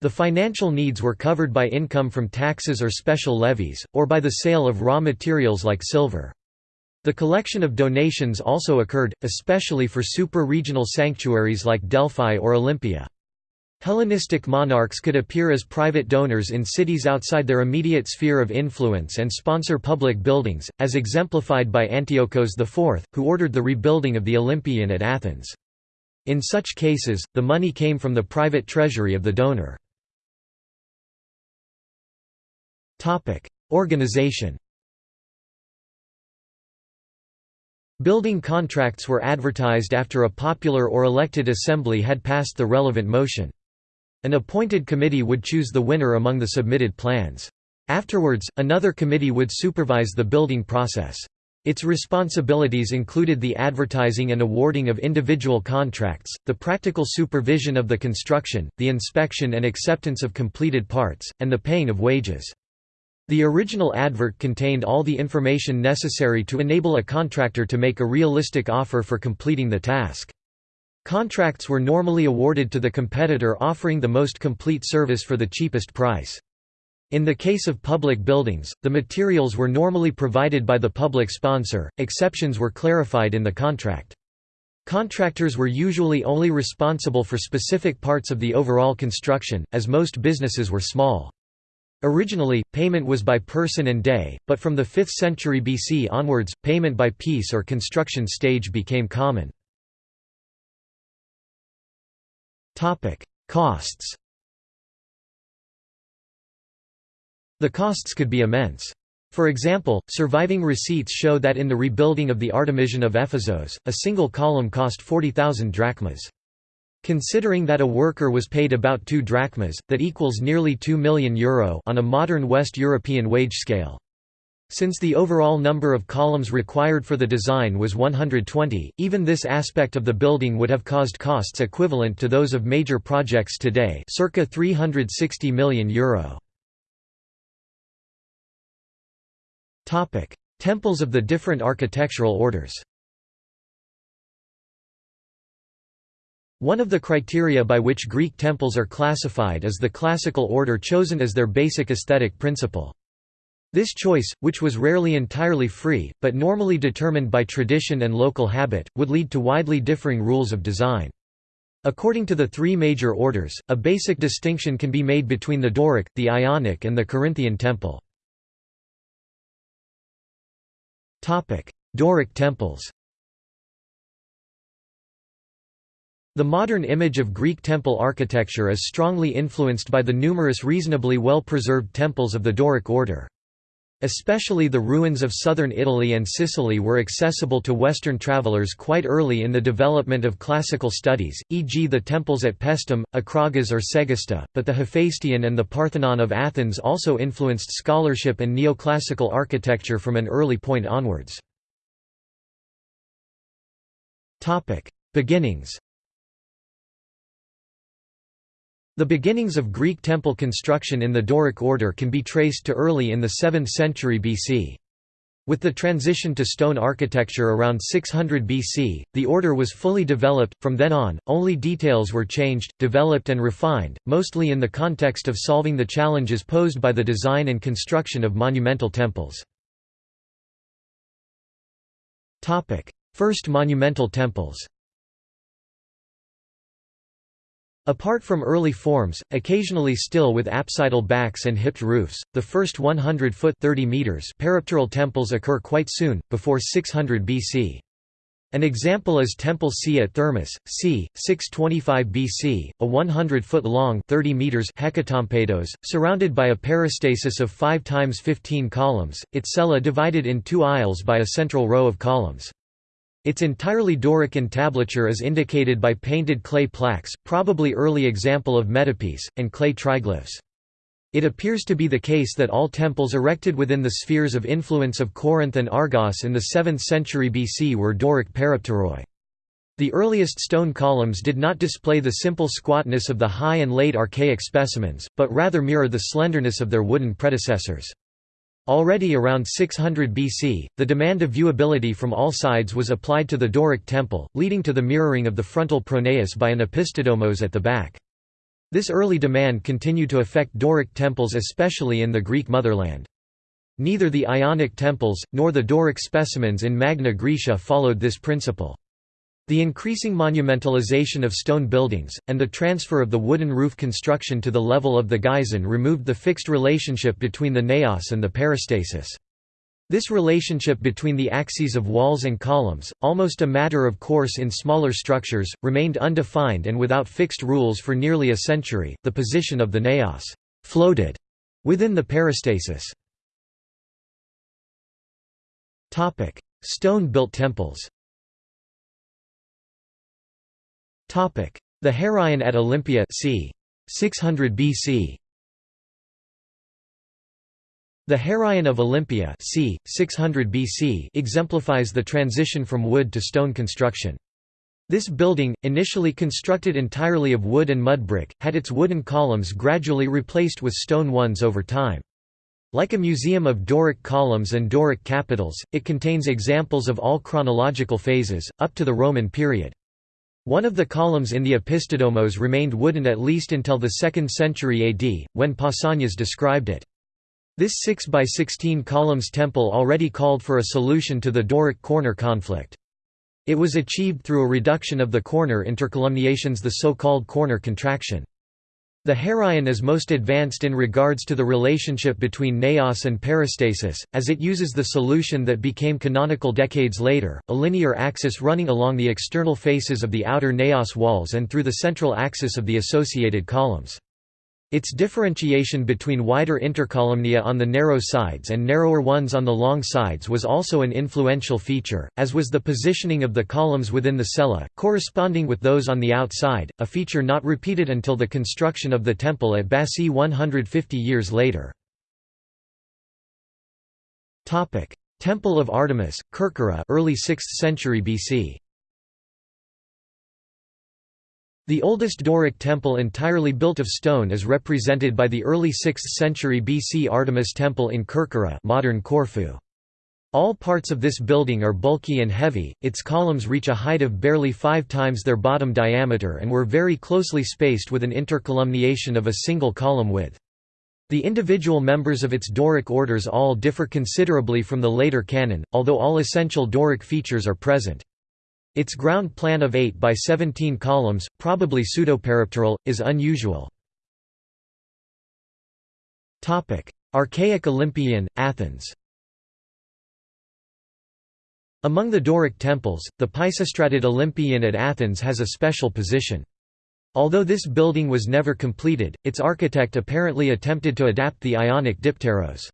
The financial needs were covered by income from taxes or special levies, or by the sale of raw materials like silver. The collection of donations also occurred, especially for super-regional sanctuaries like Delphi or Olympia. Hellenistic monarchs could appear as private donors in cities outside their immediate sphere of influence and sponsor public buildings, as exemplified by Antiochos IV, who ordered the rebuilding of the Olympieion at Athens. In such cases, the money came from the private treasury of the donor. Organization Building contracts were advertised after a popular or elected assembly had passed the relevant motion. An appointed committee would choose the winner among the submitted plans. Afterwards, another committee would supervise the building process. Its responsibilities included the advertising and awarding of individual contracts, the practical supervision of the construction, the inspection and acceptance of completed parts, and the paying of wages. The original advert contained all the information necessary to enable a contractor to make a realistic offer for completing the task. Contracts were normally awarded to the competitor offering the most complete service for the cheapest price. In the case of public buildings, the materials were normally provided by the public sponsor, exceptions were clarified in the contract. Contractors were usually only responsible for specific parts of the overall construction, as most businesses were small. Originally, payment was by person and day, but from the 5th century BC onwards, payment by piece or construction stage became common. Costs The costs could be immense. For example, surviving receipts show that in the rebuilding of the Artemision of Ephesos, a single column cost 40,000 drachmas. Considering that a worker was paid about 2 drachmas, that equals nearly 2 million euro on a modern West European wage scale. Since the overall number of columns required for the design was 120, even this aspect of the building would have caused costs equivalent to those of major projects today circa 360 million euro. Temples of the different architectural orders One of the criteria by which Greek temples are classified is the classical order chosen as their basic aesthetic principle. This choice, which was rarely entirely free, but normally determined by tradition and local habit, would lead to widely differing rules of design. According to the three major orders, a basic distinction can be made between the Doric, the Ionic and the Corinthian temple. Doric temples The modern image of Greek temple architecture is strongly influenced by the numerous reasonably well-preserved temples of the Doric order. Especially the ruins of southern Italy and Sicily were accessible to Western travelers quite early in the development of classical studies, e.g. the temples at Paestum, Akragas or Segesta, but the Hephaisteion and the Parthenon of Athens also influenced scholarship and neoclassical architecture from an early point onwards. Beginnings The beginnings of Greek temple construction in the Doric order can be traced to early in the 7th century BC. With the transition to stone architecture around 600 BC, the order was fully developed. From then on, only details were changed, developed, and refined, mostly in the context of solving the challenges posed by the design and construction of monumental temples. First monumental temples Apart from early forms, occasionally still with apsidal backs and hipped roofs, the first 100-foot peripteral temples occur quite soon, before 600 BC. An example is Temple C at Thermus, c. 625 BC, a 100-foot-long hecatompedos, surrounded by a peristasis of 5 times 15 columns, its cella divided in two aisles by a central row of columns. Its entirely Doric entablature is indicated by painted clay plaques, probably early example of metopes, and clay triglyphs. It appears to be the case that all temples erected within the spheres of influence of Corinth and Argos in the 7th century BC were Doric peripteroi. The earliest stone columns did not display the simple squatness of the high and late archaic specimens, but rather mirror the slenderness of their wooden predecessors. Already around 600 BC, the demand of viewability from all sides was applied to the Doric temple, leading to the mirroring of the frontal pronaos by an opisthodomos at the back. This early demand continued to affect Doric temples especially in the Greek motherland. Neither the Ionic temples, nor the Doric specimens in Magna Graecia followed this principle. The increasing monumentalization of stone buildings, and the transfer of the wooden roof construction to the level of the geison removed the fixed relationship between the naos and the peristasis. This relationship between the axes of walls and columns, almost a matter of course in smaller structures, remained undefined and without fixed rules for nearly a century. The position of the naos floated within the peristasis. Topic: Stone-built temples. The Heraion at Olympia c. 600 BC. The Heraion of Olympia c. 600 BC exemplifies the transition from wood to stone construction. This building, initially constructed entirely of wood and mud brick, had its wooden columns gradually replaced with stone ones over time. Like a museum of Doric columns and Doric capitals, it contains examples of all chronological phases, up to the Roman period. One of the columns in the Opisthodomos remained wooden at least until the 2nd century AD, when Pausanias described it. This 6 by 16 columns temple already called for a solution to the Doric corner conflict. It was achieved through a reduction of the corner intercolumniations the so-called corner contraction. The Heraion is most advanced in regards to the relationship between naos and peristasis, as it uses the solution that became canonical decades later, a linear axis running along the external faces of the outer naos walls and through the central axis of the associated columns. Its differentiation between wider intercolumnia on the narrow sides and narrower ones on the long sides was also an influential feature, as was the positioning of the columns within the cella, corresponding with those on the outside, a feature not repeated until the construction of the temple at Bassae 150 years later. Temple of Artemis, Kerkyra early 6th century BC. The oldest Doric temple entirely built of stone is represented by the early 6th century BC Artemis Temple in Kerkyra modern Corfu. All parts of this building are bulky and heavy, its columns reach a height of barely five times their bottom diameter and were very closely spaced with an intercolumniation of a single column width. The individual members of its Doric orders all differ considerably from the later canon, although all essential Doric features are present. Its ground plan of 8 by 17 columns, probably pseudoperipteral, is unusual. Archaic Olympieion, Athens Among the Doric temples, the Pisistratid Olympieion at Athens has a special position. Although this building was never completed, its architect apparently attempted to adapt the Ionic dipteros.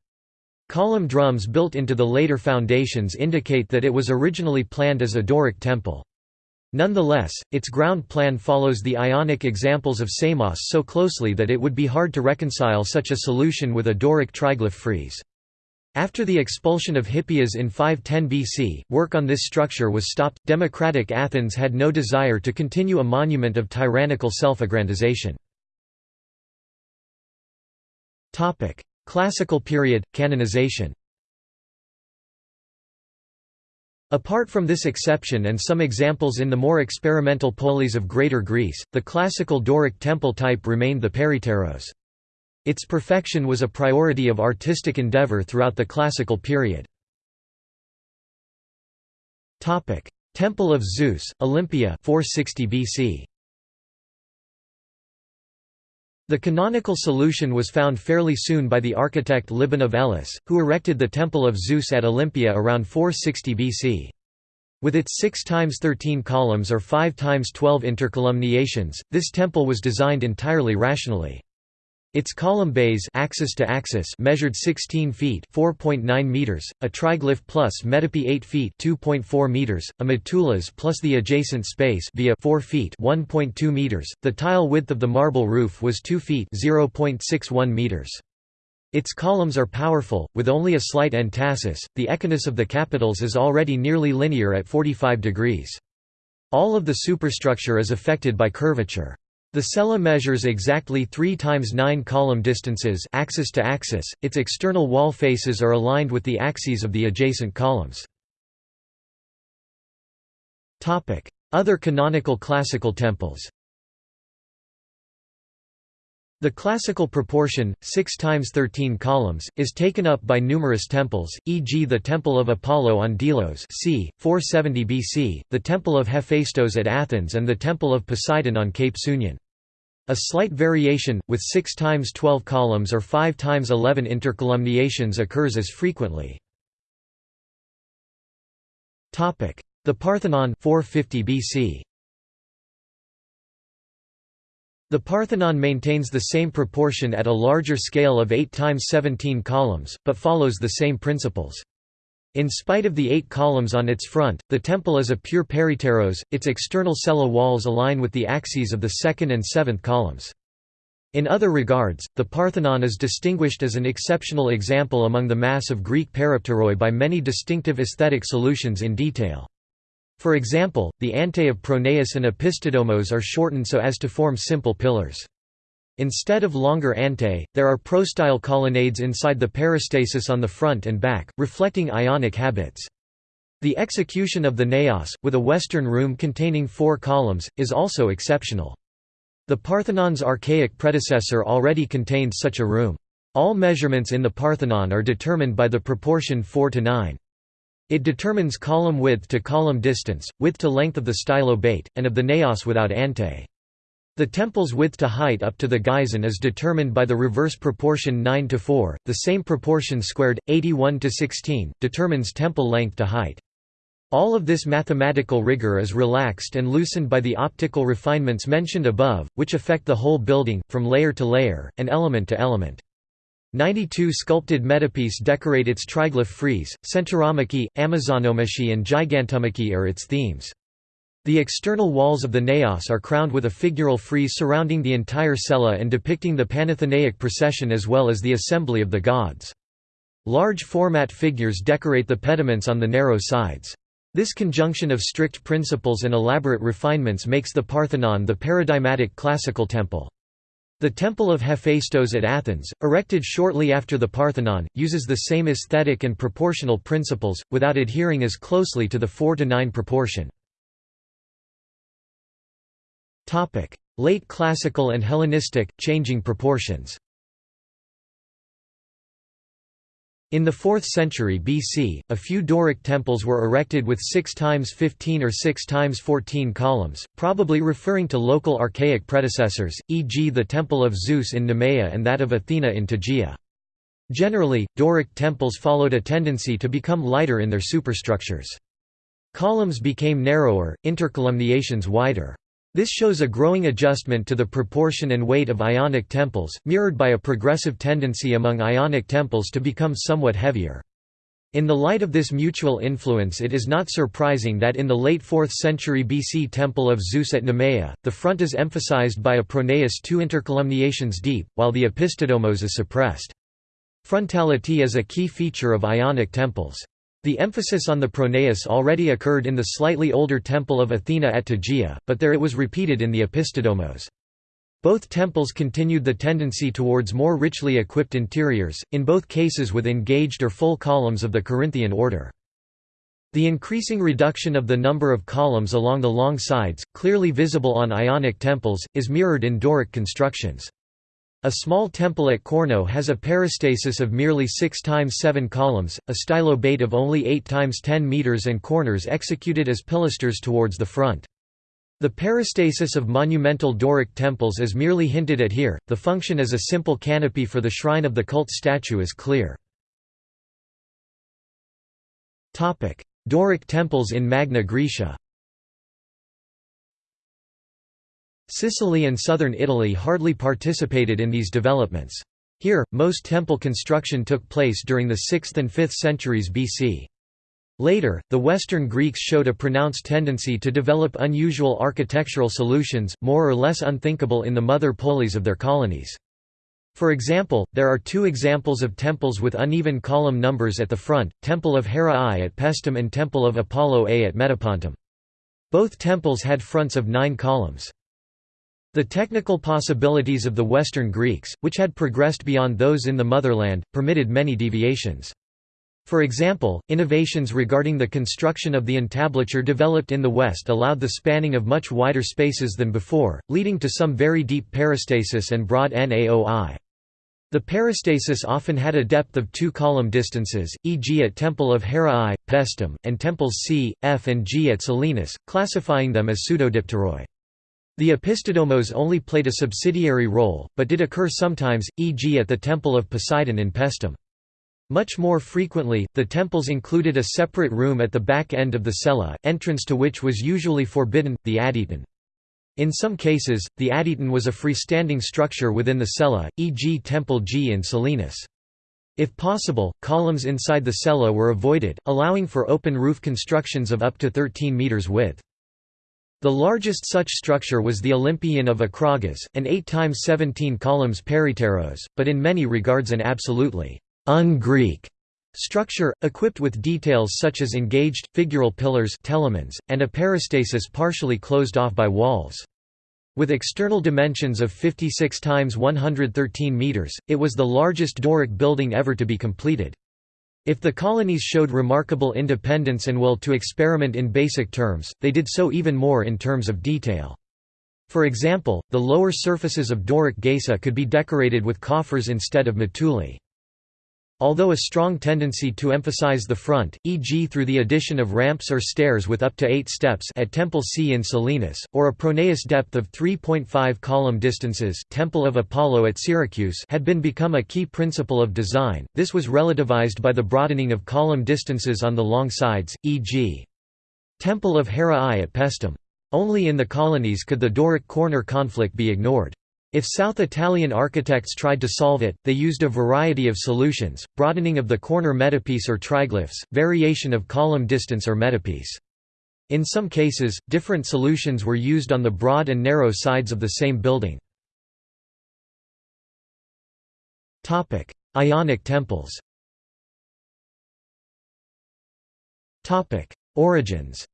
Column drums built into the later foundations indicate that it was originally planned as a Doric temple. Nonetheless, its ground plan follows the Ionic examples of Samos so closely that it would be hard to reconcile such a solution with a Doric triglyph frieze. After the expulsion of Hippias in 510 BC, work on this structure was stopped. Democratic Athens had no desire to continue a monument of tyrannical self-aggrandization. Classical period, canonization Apart from this exception and some examples in the more experimental polis of Greater Greece, the classical Doric temple type remained the peripteros. Its perfection was a priority of artistic endeavor throughout the classical period. Temple of Zeus, Olympia 460 BC. The canonical solution was found fairly soon by the architect Libon of Elis, who erected the Temple of Zeus at Olympia around 460 BC. With its 6 times 13 columns or 5 times 12 intercolumniations, this temple was designed entirely rationally. Its column bays axis to axis measured 16 feet (4.9 meters), a triglyph plus metope 8 feet (2.4 meters), a mutules plus the adjacent space via 4 feet (1.2 meters). The tile width of the marble roof was 2 feet (0.61 meters). Its columns are powerful, with only a slight entasis. The echinus of the capitals is already nearly linear at 45 degrees. All of the superstructure is affected by curvature. The cella measures exactly 3 times 9 column distances axis to axis. Its external wall faces are aligned with the axes of the adjacent columns. Topic: Other canonical classical temples. The classical proportion, 6 times 13 columns, is taken up by numerous temples, e.g. the Temple of Apollo on Delos c. 470 BC, the Temple of Hephaestos at Athens and the Temple of Poseidon on Cape Sunion. A slight variation, with 6 times 12 columns or 5 times 11 intercolumniations occurs as frequently. The Parthenon 450 BC. The Parthenon maintains the same proportion at a larger scale of 8 times 17 columns, but follows the same principles. In spite of the eight columns on its front, the temple is a pure peripteros, its external cella walls align with the axes of the second and seventh columns. In other regards, the Parthenon is distinguished as an exceptional example among the mass of Greek peripteroi by many distinctive aesthetic solutions in detail. For example, the antae of Pronaos and Opisthodomos are shortened so as to form simple pillars. Instead of longer antae, there are prostyle colonnades inside the peristasis on the front and back, reflecting Ionic habits. The execution of the naos, with a western room containing four columns, is also exceptional. The Parthenon's archaic predecessor already contained such a room. All measurements in the Parthenon are determined by the proportion 4 to 9. It determines column width to column distance, width to length of the stylobate, and of the naos without ante. The temple's width to height up to the geison is determined by the reverse proportion 9 to 4. The same proportion squared 81 to 16 determines temple length to height. All of this mathematical rigor is relaxed and loosened by the optical refinements mentioned above, which affect the whole building, from layer to layer, and element to element. 92 sculpted metopes decorate its triglyph frieze, Centauromachy, Amazonomachy and Gigantomachy are its themes. The external walls of the naos are crowned with a figural frieze surrounding the entire cella and depicting the Panathenaic procession as well as the assembly of the gods. Large format figures decorate the pediments on the narrow sides. This conjunction of strict principles and elaborate refinements makes the Parthenon the paradigmatic classical temple. The Temple of Hephaestos at Athens, erected shortly after the Parthenon, uses the same aesthetic and proportional principles, without adhering as closely to the 4 to 9 proportion. Late Classical and Hellenistic, changing proportions In the 4th century BC, a few Doric temples were erected with 6 times 15 or 6 times 14 columns, probably referring to local archaic predecessors, e.g. the Temple of Zeus in Nemea and that of Athena in Tegea. Generally, Doric temples followed a tendency to become lighter in their superstructures. Columns became narrower, intercolumniations wider. This shows a growing adjustment to the proportion and weight of Ionic temples, mirrored by a progressive tendency among Ionic temples to become somewhat heavier. In the light of this mutual influence it is not surprising that in the late 4th century BC Temple of Zeus at Nemea, the front is emphasized by a pronaos two intercolumniations deep, while the opisthodomos is suppressed. Frontality is a key feature of Ionic temples. The emphasis on the pronaos already occurred in the slightly older temple of Athena at Tegea, but there it was repeated in the opisthodomos. Both temples continued the tendency towards more richly equipped interiors, in both cases with engaged or full columns of the Corinthian order. The increasing reduction of the number of columns along the long sides, clearly visible on Ionic temples, is mirrored in Doric constructions. A small temple at Kournos has a peristasis of merely 6 times 7 columns, a stylobate of only 8 times 10 meters and corners executed as pilasters towards the front. The peristasis of monumental Doric temples is merely hinted at here, the function as a simple canopy for the shrine of the cult statue is clear. Doric temples in Magna Graecia Sicily and southern Italy hardly participated in these developments. Here, most temple construction took place during the 6th and 5th centuries BC. Later, the Western Greeks showed a pronounced tendency to develop unusual architectural solutions, more or less unthinkable in the mother polis of their colonies. For example, there are two examples of temples with uneven column numbers at the front, Temple of Hera I at Paestum and Temple of Apollo A at Metapontum. Both temples had fronts of nine columns. The technical possibilities of the Western Greeks, which had progressed beyond those in the motherland, permitted many deviations. For example, innovations regarding the construction of the entablature developed in the West allowed the spanning of much wider spaces than before, leading to some very deep peristasis and broad naoi. The peristasis often had a depth of two column distances, e.g. at Temple of Hera I, Paestum, and temples C, F and G at Selinus, classifying them as pseudodipteroi. The opisthodomos only played a subsidiary role, but did occur sometimes, e.g. at the Temple of Poseidon in Paestum. Much more frequently, the temples included a separate room at the back end of the cella, entrance to which was usually forbidden, the adyton. In some cases, the adyton was a freestanding structure within the cella, e.g. Temple G in Selinus. If possible, columns inside the cella were avoided, allowing for open roof constructions of up to 13 metres width. The largest such structure was the Olympieion of Akragas, an 8 times 17 columns peripteros, but in many regards an absolutely un-Greek structure, equipped with details such as engaged, figural pillars and a peristasis partially closed off by walls. With external dimensions of 56 times 113 meters, it was the largest Doric building ever to be completed. If the colonies showed remarkable independence and will to experiment in basic terms, they did so even more in terms of detail. For example, the lower surfaces of Doric geisa could be decorated with coffers instead of mutules. Although a strong tendency to emphasize the front, e.g. through the addition of ramps or stairs with up to eight steps at Temple C in Selinus, or a pronaos depth of 3.5 column distances Temple of Apollo at Syracuse had been become a key principle of design, this was relativized by the broadening of column distances on the long sides, e.g. Temple of Hera I at Paestum. Only in the colonies could the Doric corner conflict be ignored. If South Italian architects tried to solve it, they used a variety of solutions, broadening of the corner metopes or triglyphs, variation of column distance or metopes. In some cases, different solutions were used on the broad and narrow sides of the same building. Ionic temples Origins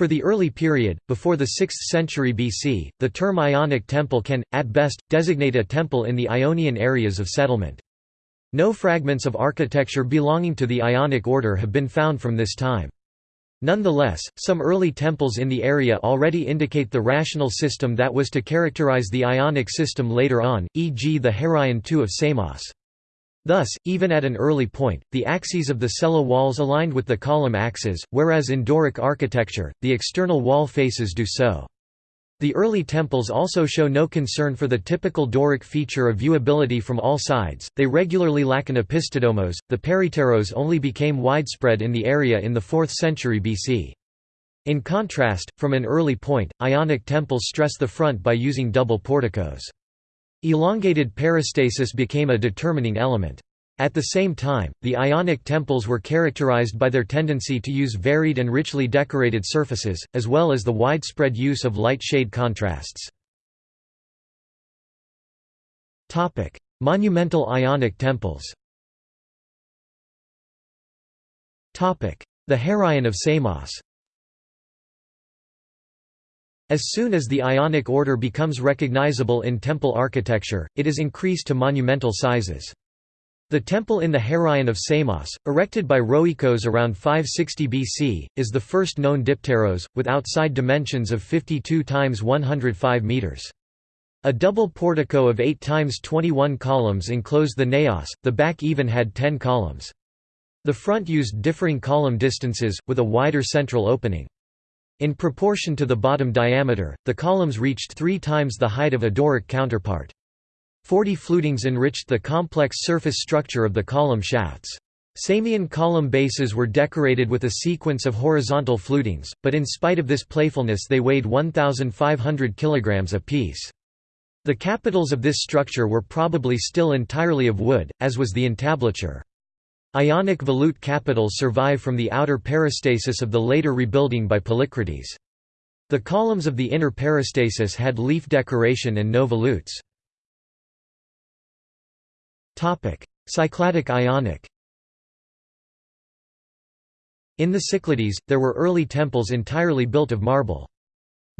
For the early period, before the 6th century BC, the term Ionic temple can, at best, designate a temple in the Ionian areas of settlement. No fragments of architecture belonging to the Ionic order have been found from this time. Nonetheless, some early temples in the area already indicate the rational system that was to characterize the Ionic system later on, e.g. the Heraion II of Samos. Thus, even at an early point, the axes of the cella walls aligned with the column axes, whereas in Doric architecture, the external wall faces do so. The early temples also show no concern for the typical Doric feature of viewability from all sides, they regularly lack an opisthodomos. The peripteros only became widespread in the area in the 4th century BC. In contrast, from an early point, Ionic temples stress the front by using double porticos. Elongated peristasis became a determining element. At the same time, the Ionic temples were characterized by their tendency to use varied and richly decorated surfaces, as well as the widespread use of light-shade contrasts. Monumental Ionic temples The Heraion of Samos as soon as the Ionic order becomes recognizable in temple architecture, it is increased to monumental sizes. The temple in the Heraion of Samos, erected by Rhoecos around 560 BC, is the first known dipteros, with outside dimensions of 52 x 105 metres. A double portico of 8 x 21 columns enclosed the naos, the back even had 10 columns. The front used differing column distances, with a wider central opening. In proportion to the bottom diameter, the columns reached three times the height of a Doric counterpart. Forty flutings enriched the complex surface structure of the column shafts. Samian column bases were decorated with a sequence of horizontal flutings, but in spite of this playfulness they weighed 1,500 kg apiece. The capitals of this structure were probably still entirely of wood, as was the entablature. Ionic volute capitals survive from the outer peristasis of the later rebuilding by Polycrates. The columns of the inner peristasis had leaf decoration and no volutes. Cycladic Ionic In the Cyclades, there were early temples entirely built of marble.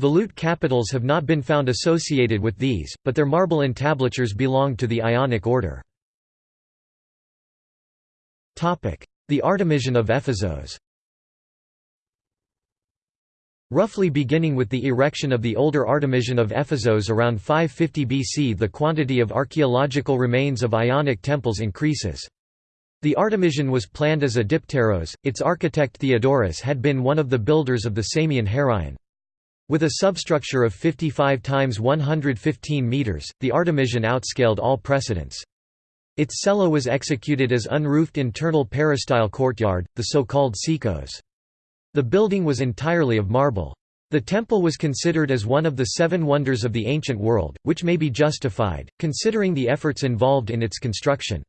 Volute capitals have not been found associated with these, but their marble entablatures belonged to the Ionic order. The Artemision of Ephesos Roughly beginning with the erection of the older Artemision of Ephesos around 550 BC the quantity of archaeological remains of Ionic temples increases. The Artemision was planned as a dipteros, its architect Theodorus had been one of the builders of the Samian Heraion. With a substructure of 55 times 115 metres, the Artemision outscaled all precedents. Its cella was executed as unroofed internal peristyle courtyard, the so-called sekos. The building was entirely of marble. The temple was considered as one of the seven wonders of the ancient world, which may be justified, considering the efforts involved in its construction.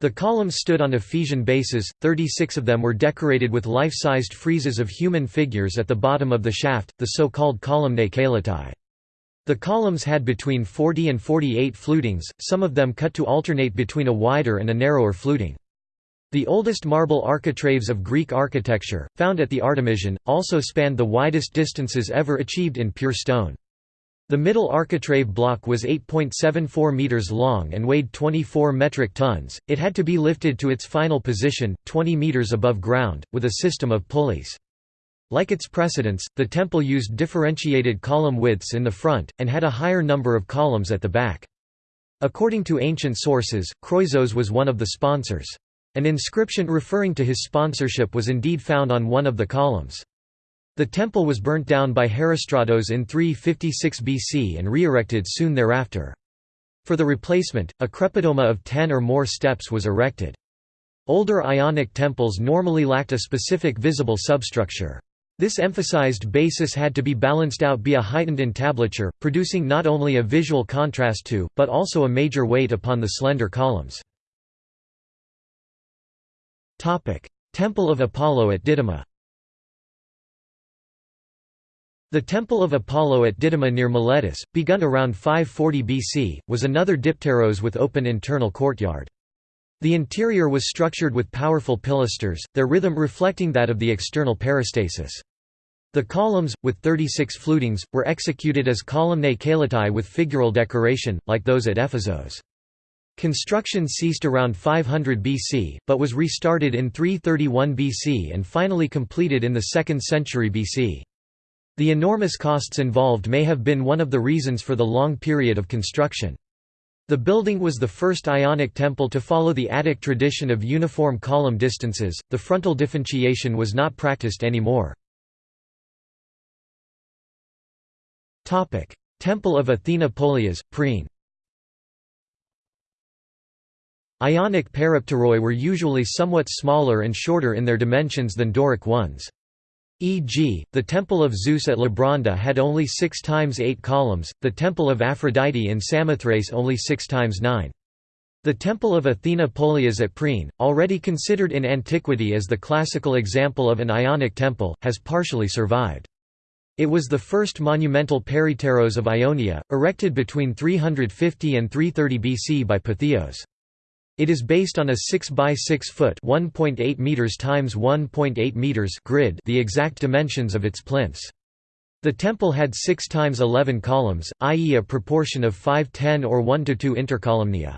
The columns stood on Ephesian bases, 36 of them were decorated with life-sized friezes of human figures at the bottom of the shaft, the so-called columnae caelatae. The columns had between 40 and 48 flutings, some of them cut to alternate between a wider and a narrower fluting. The oldest marble architraves of Greek architecture, found at the Artemision, also spanned the widest distances ever achieved in pure stone. The middle architrave block was 8.74 meters long and weighed 24 metric tons. It had to be lifted to its final position, 20 meters above ground, with a system of pulleys. Like its precedents, the temple used differentiated column widths in the front, and had a higher number of columns at the back. According to ancient sources, Croesus was one of the sponsors. An inscription referring to his sponsorship was indeed found on one of the columns. The temple was burnt down by Herostratos in 356 BC and re-erected soon thereafter. For the replacement, a crepidoma of ten or more steps was erected. Older Ionic temples normally lacked a specific visible substructure. This emphasized basis had to be balanced out by a heightened entablature, producing not only a visual contrast to, but also a major weight upon the slender columns. Temple of Apollo at Didyma The Temple of Apollo at Didyma near Miletus, begun around 540 BC, was another dipteros with open internal courtyard. The interior was structured with powerful pilasters, their rhythm reflecting that of the external peristasis. The columns, with 36 flutings, were executed as columnae caelatae with figural decoration, like those at Ephesos. Construction ceased around 500 BC, but was restarted in 331 BC and finally completed in the 2nd century BC. The enormous costs involved may have been one of the reasons for the long period of construction. The building was the first Ionic temple to follow the Attic tradition of uniform column distances, the frontal differentiation was not practiced anymore. Temple of Athena Polias, Priene Ionic peripteroi were usually somewhat smaller and shorter in their dimensions than Doric ones. E.g., the Temple of Zeus at Labranda had only 6 times 8 columns, the Temple of Aphrodite in Samothrace only 6 times 9. The Temple of Athena Polias at Priene, already considered in antiquity as the classical example of an Ionic temple, has partially survived. It was the first monumental peripteros of Ionia, erected between 350 and 330 BC by Pytheos. It is based on a 6 by 6 foot (1.8 meters times 1.8 meters) grid, the exact dimensions of its plinths. The temple had 6 times 11 columns, i.e. a proportion of 5-10 or 1 to 2 intercolumnia.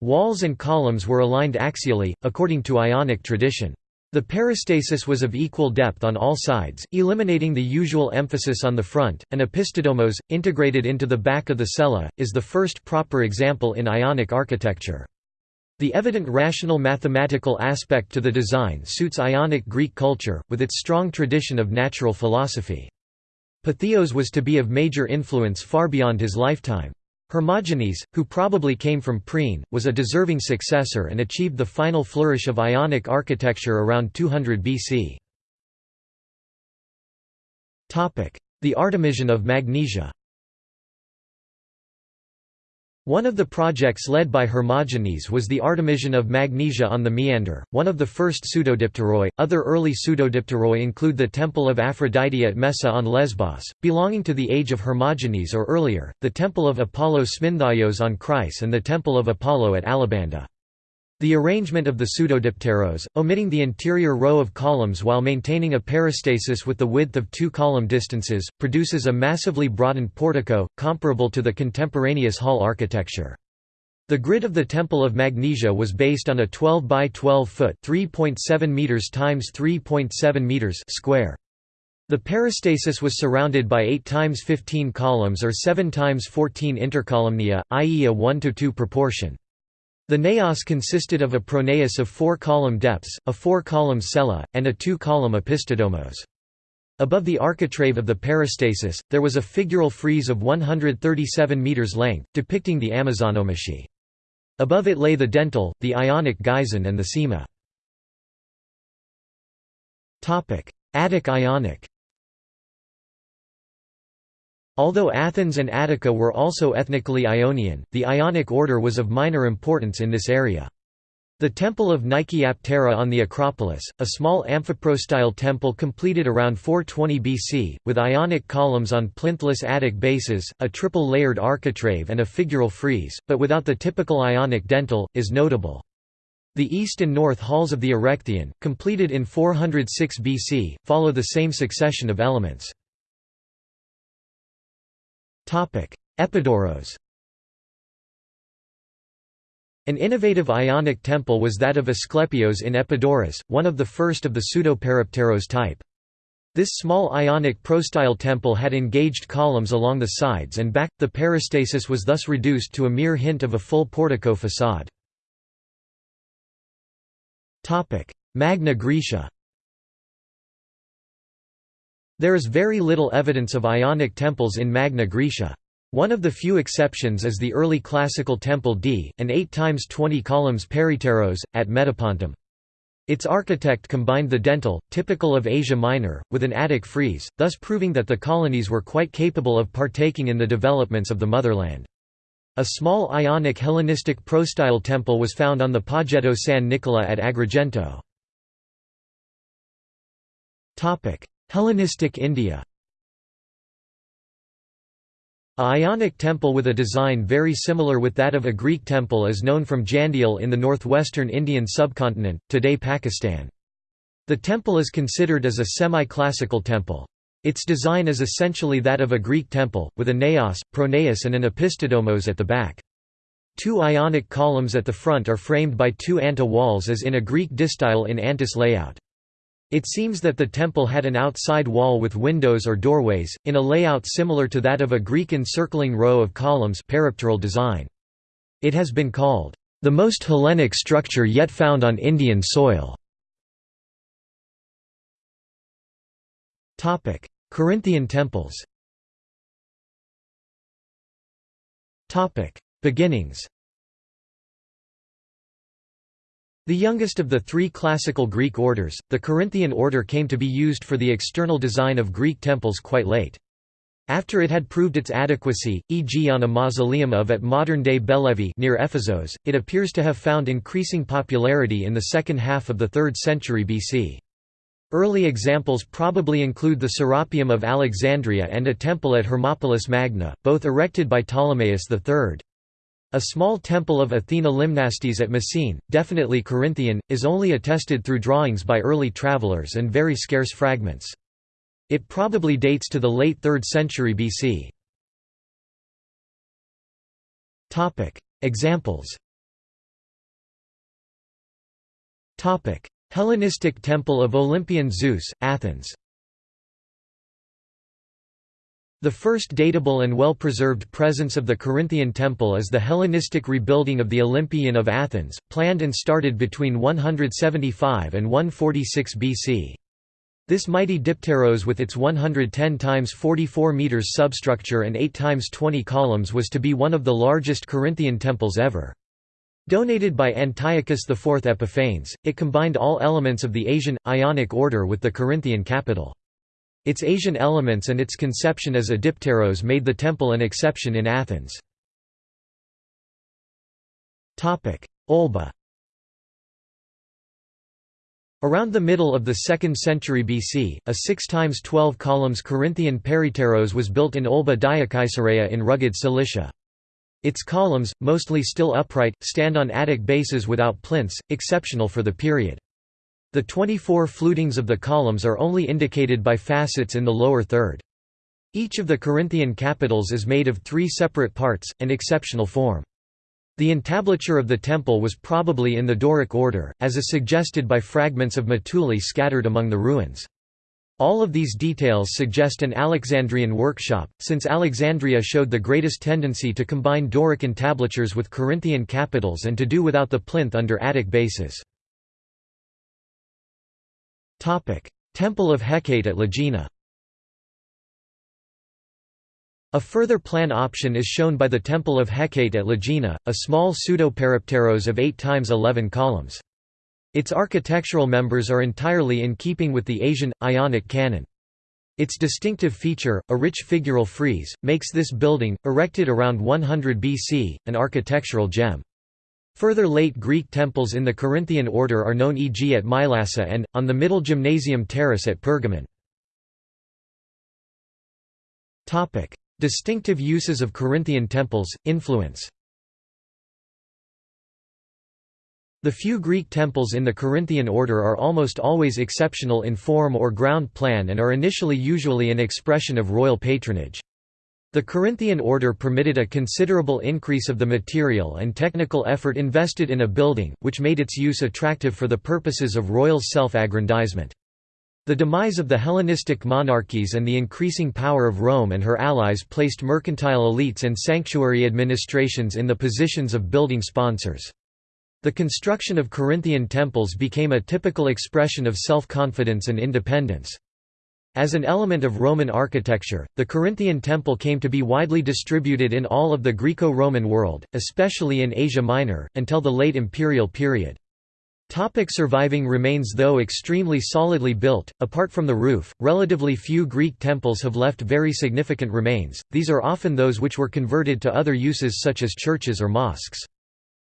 Walls and columns were aligned axially, according to Ionic tradition. The peristasis was of equal depth on all sides, eliminating the usual emphasis on the front. An opisthodomos, integrated into the back of the cella, is the first proper example in Ionic architecture. The evident rational mathematical aspect to the design suits Ionic Greek culture, with its strong tradition of natural philosophy. Pytheos was to be of major influence far beyond his lifetime. Hermogenes, who probably came from Priene, was a deserving successor and achieved the final flourish of Ionic architecture around 200 BC. The Artemision of Magnesia one of the projects led by Hermogenes was the Artemision of Magnesia on the Meander, one of the first pseudodipteroi. Other early pseudodipteroi include the Temple of Aphrodite at Messa on Lesbos, belonging to the age of Hermogenes or earlier, the Temple of Apollo Smynthaios on Chryse, and the Temple of Apollo at Alabanda. The arrangement of the pseudodipteros, omitting the interior row of columns while maintaining a peristasis with the width of two column distances, produces a massively broadened portico, comparable to the contemporaneous hall architecture. The grid of the Temple of Magnesia was based on a 12 by 12 foot (3.7 meters times 3.7 meters) square. The peristasis was surrounded by 8 times 15 columns or 7 times 14 intercolumnia, i.e. a 1 to 2 proportion. The naos consisted of a pronaos of four-column depths, a four-column cella, and a two-column opisthodomos. Above the architrave of the peristasis, there was a figural frieze of 137 metres length, depicting the Amazonomachy. Above it lay the dentil, the Ionic geison and the sema. Attic Ionic Although Athens and Attica were also ethnically Ionian, the Ionic order was of minor importance in this area. The Temple of Nike Aptera on the Acropolis, a small amphiprostyle temple completed around 420 BC, with ionic columns on plinthless attic bases, a triple-layered architrave and a figural frieze, but without the typical ionic dentil, is notable. The east and north halls of the Erechtheion, completed in 406 BC, follow the same succession of elements. Epidaurus an innovative Ionic temple was that of Asclepios in Epidaurus, one of the first of the pseudo-peripteros type. This small Ionic prostyle temple had engaged columns along the sides and back, the peristasis was thus reduced to a mere hint of a full portico facade. Magna Graecia There is very little evidence of Ionic temples in Magna Graecia. One of the few exceptions is the early classical Temple D, an 8 times 20 columns peripteros, at Metapontum. Its architect combined the dentil, typical of Asia Minor, with an attic frieze, thus proving that the colonies were quite capable of partaking in the developments of the motherland. A small Ionic Hellenistic prostyle temple was found on the Poggetto San Nicola at Agrigento. Hellenistic India a Ionic temple with a design very similar with that of a Greek temple is known from Jandial in the northwestern Indian subcontinent, today Pakistan. The temple is considered as a semi-classical temple. Its design is essentially that of a Greek temple, with a naos, pronaos and an opisthodomos at the back. Two Ionic columns at the front are framed by two anta walls as in a Greek distyle in antis layout. It seems that the temple had an outside wall with windows or doorways, in a layout similar to that of a Greek encircling row of columns peripteral design. It has been called, "...the most Hellenic structure yet found on Indian soil." Corinthian temples Beginnings The youngest of the three classical Greek orders, the Corinthian order came to be used for the external design of Greek temples quite late. After it had proved its adequacy, e.g. on a mausoleum of at modern-day Belevi near Ephesos, it appears to have found increasing popularity in the second half of the 3rd century BC. Early examples probably include the Serapeum of Alexandria and a temple at Hermopolis Magna, both erected by Ptolemaeus III. A small temple of Athena Limnastes at Messene, definitely Corinthian, is only attested through drawings by early travelers and very scarce fragments. It probably dates to the late 3rd century BC. Examples Hellenistic Temple of Olympian Zeus, Athens the first datable and well-preserved presence of the Corinthian temple is the Hellenistic rebuilding of the Olympieion of Athens, planned and started between 175 and 146 BC. This mighty dipteros with its 110 times 44 meters substructure and 8 times 20 columns was to be one of the largest Corinthian temples ever. Donated by Antiochus IV Epiphanes, it combined all elements of the Asian, Ionic order with the Corinthian capital. Its Asian elements and its conception as a dipteros made the temple an exception in Athens. Olba Around the middle of the 2nd century BC, a 6 times 12 columns Corinthian peripteros was built in Olba Diacaesareia in rugged Cilicia. Its columns, mostly still upright, stand on attic bases without plinths, exceptional for the period. The 24 flutings of the columns are only indicated by facets in the lower third. Each of the Corinthian capitals is made of three separate parts, an exceptional form. The entablature of the temple was probably in the Doric order, as is suggested by fragments of mutules scattered among the ruins. All of these details suggest an Alexandrian workshop, since Alexandria showed the greatest tendency to combine Doric entablatures with Corinthian capitals and to do without the plinth under attic bases. Temple of Hecate at Lagina A further plan option is shown by the Temple of Hecate at Lagina, a small pseudo-peripteros of 8 times 11 columns. Its architectural members are entirely in keeping with the Asian, Ionic canon. Its distinctive feature, a rich figural frieze, makes this building, erected around 100 BC, an architectural gem. Further late Greek temples in the Corinthian order are known e.g. at Mylasa and, on the Middle Gymnasium terrace at Pergamon. Distinctive uses of Corinthian temples, influence The few Greek temples in the Corinthian order are almost always exceptional in form or ground plan and are initially usually an expression of royal patronage. The Corinthian order permitted a considerable increase of the material and technical effort invested in a building, which made its use attractive for the purposes of royal self-aggrandizement. The demise of the Hellenistic monarchies and the increasing power of Rome and her allies placed mercantile elites and sanctuary administrations in the positions of building sponsors. The construction of Corinthian temples became a typical expression of self-confidence and independence. As an element of Roman architecture, the Corinthian temple came to be widely distributed in all of the Greco-Roman world, especially in Asia Minor, until the late imperial period. Topic surviving remains Though extremely solidly built, apart from the roof, relatively few Greek temples have left very significant remains, these are often those which were converted to other uses such as churches or mosques.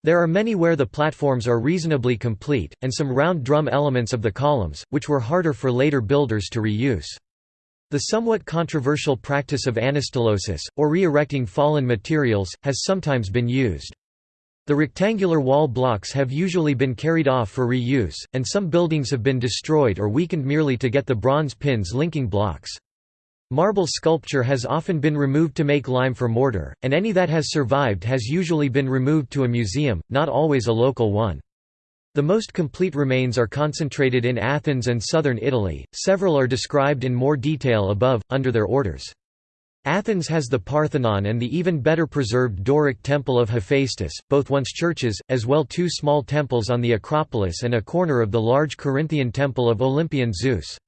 There are many where the platforms are reasonably complete, and some round drum elements of the columns, which were harder for later builders to reuse. The somewhat controversial practice of anastylosis, or re-erecting fallen materials, has sometimes been used. The rectangular wall blocks have usually been carried off for reuse, and some buildings have been destroyed or weakened merely to get the bronze pins linking blocks. Marble sculpture has often been removed to make lime for mortar, and any that has survived has usually been removed to a museum, not always a local one. The most complete remains are concentrated in Athens and southern Italy, several are described in more detail above, under their orders. Athens has the Parthenon and the even better preserved Doric Temple of Hephaestus, both once churches, as well two small temples on the Acropolis and a corner of the large Corinthian temple of Olympian Zeus.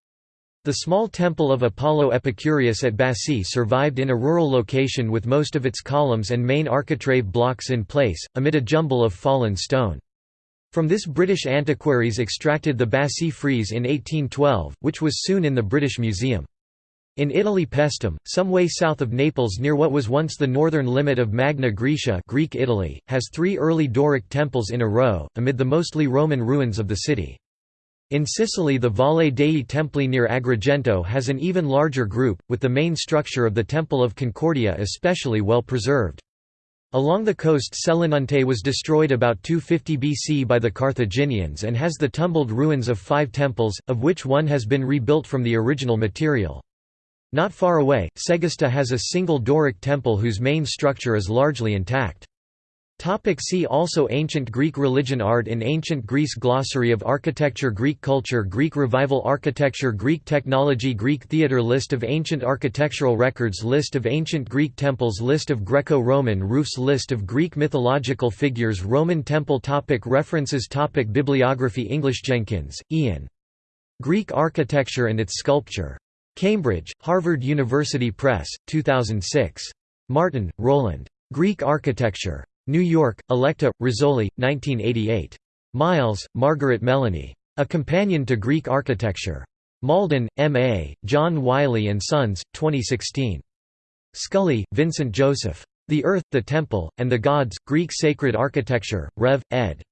The small temple of Apollo Epicurus at Bassae survived in a rural location with most of its columns and main architrave blocks in place, amid a jumble of fallen stone. From this British antiquaries extracted the Bassae frieze in 1812, which was soon in the British Museum. In Italy Paestum, some way south of Naples near what was once the northern limit of Magna Graecia Greek Italy, has three early Doric temples in a row, amid the mostly Roman ruins of the city. In Sicily the Valle dei Templi near Agrigento has an even larger group, with the main structure of the Temple of Concordia especially well preserved. Along the coast Selinunte was destroyed about 250 BC by the Carthaginians and has the tumbled ruins of five temples, of which one has been rebuilt from the original material. Not far away, Segesta has a single Doric temple whose main structure is largely intact. Topic see also Ancient Greek religion Art in Ancient Greece Glossary of Architecture Greek culture Greek Revival Architecture Greek technology Greek theatre List of ancient architectural records List of ancient Greek temples List of Greco-Roman roofs List of Greek mythological figures Roman temple topic References topic Bibliography English Jenkins, Ian. Greek Architecture and its Sculpture. Cambridge, Harvard University Press, 2006. Martin, Roland. Greek Architecture. New York, Electa, Rizzoli, 1988. Miles, Margaret Melanie. A Companion to Greek Architecture. Malden, M.A., John Wiley & Sons, 2016. Scully, Vincent Joseph. The Earth, the Temple, and the Gods, Greek Sacred Architecture, Rev. ed.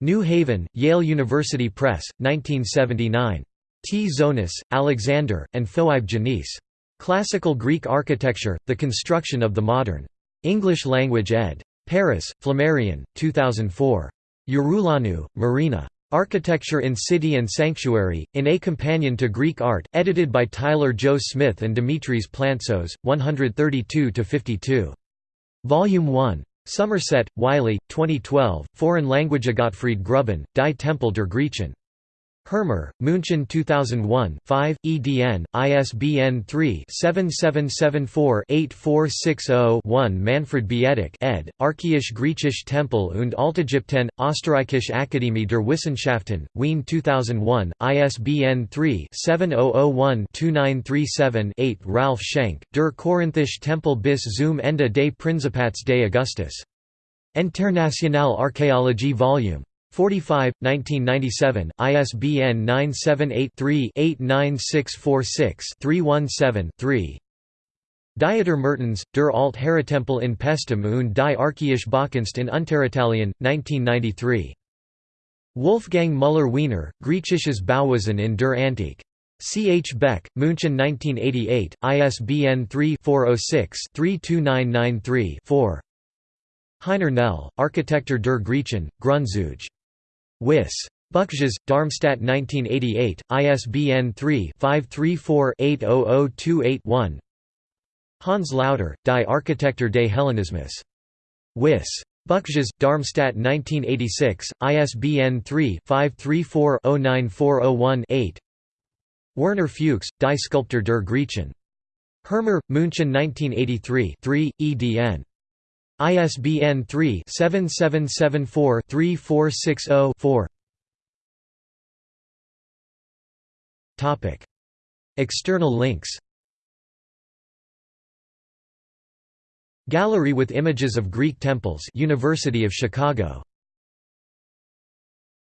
New Haven, Yale University Press, 1979. Tzonis, Alexander, and Phoibe Janice. Classical Greek Architecture, The Construction of the Modern. English Language ed. Paris, Flammarion, 2004. Yeroulanou, Marina. Architecture in City and Sanctuary, in A Companion to Greek Art, edited by Tyler Jo Smith and Dimitris Plantzos, 132–52. Volume 1. Somerset, Wiley, 2012, Foreign Language Gottfried Gruben, Die Tempel der Griechen. Hirmer, München 2001 5, EDN, ISBN 3-7774-8460-1 Manfred Bietak ed., Archaische Griechische Tempel und Altägypten, Österreichische Akademie der Wissenschaften, Wien 2001, ISBN 3-7001-2937-8 Ralph Schenk, Der Korinthische Tempel bis zum Ende des Prinzipats des Augustus. Internationale Archäologie Vol. 45, 1997, ISBN 978-3-89646-317-3 Dieter Mertens, der Alt Heratempel in Paestum und die Archaische Baukunst in Unteritalien, 1993. Wolfgang Müller-Wiener, Griechisches Bauwesen in der Antike. C. H. Beck, München 1988, ISBN 3-406-32993-4. Heiner Knell, Architektur der Griechen, Grundzüge. Wiss. Buchges, Darmstadt 1988, ISBN 3-534-80028-1 Hans Lauter, Die Architektur des Hellenismus. Wiss. Buchges, Darmstadt 1986, ISBN 3-534-09401-8 Werner Fuchs, Die Skulptur der Griechen. Hirmer, München 1983 3, edn. ISBN 3-7774-3460-4 External links. Gallery with images of Greek temples University of Chicago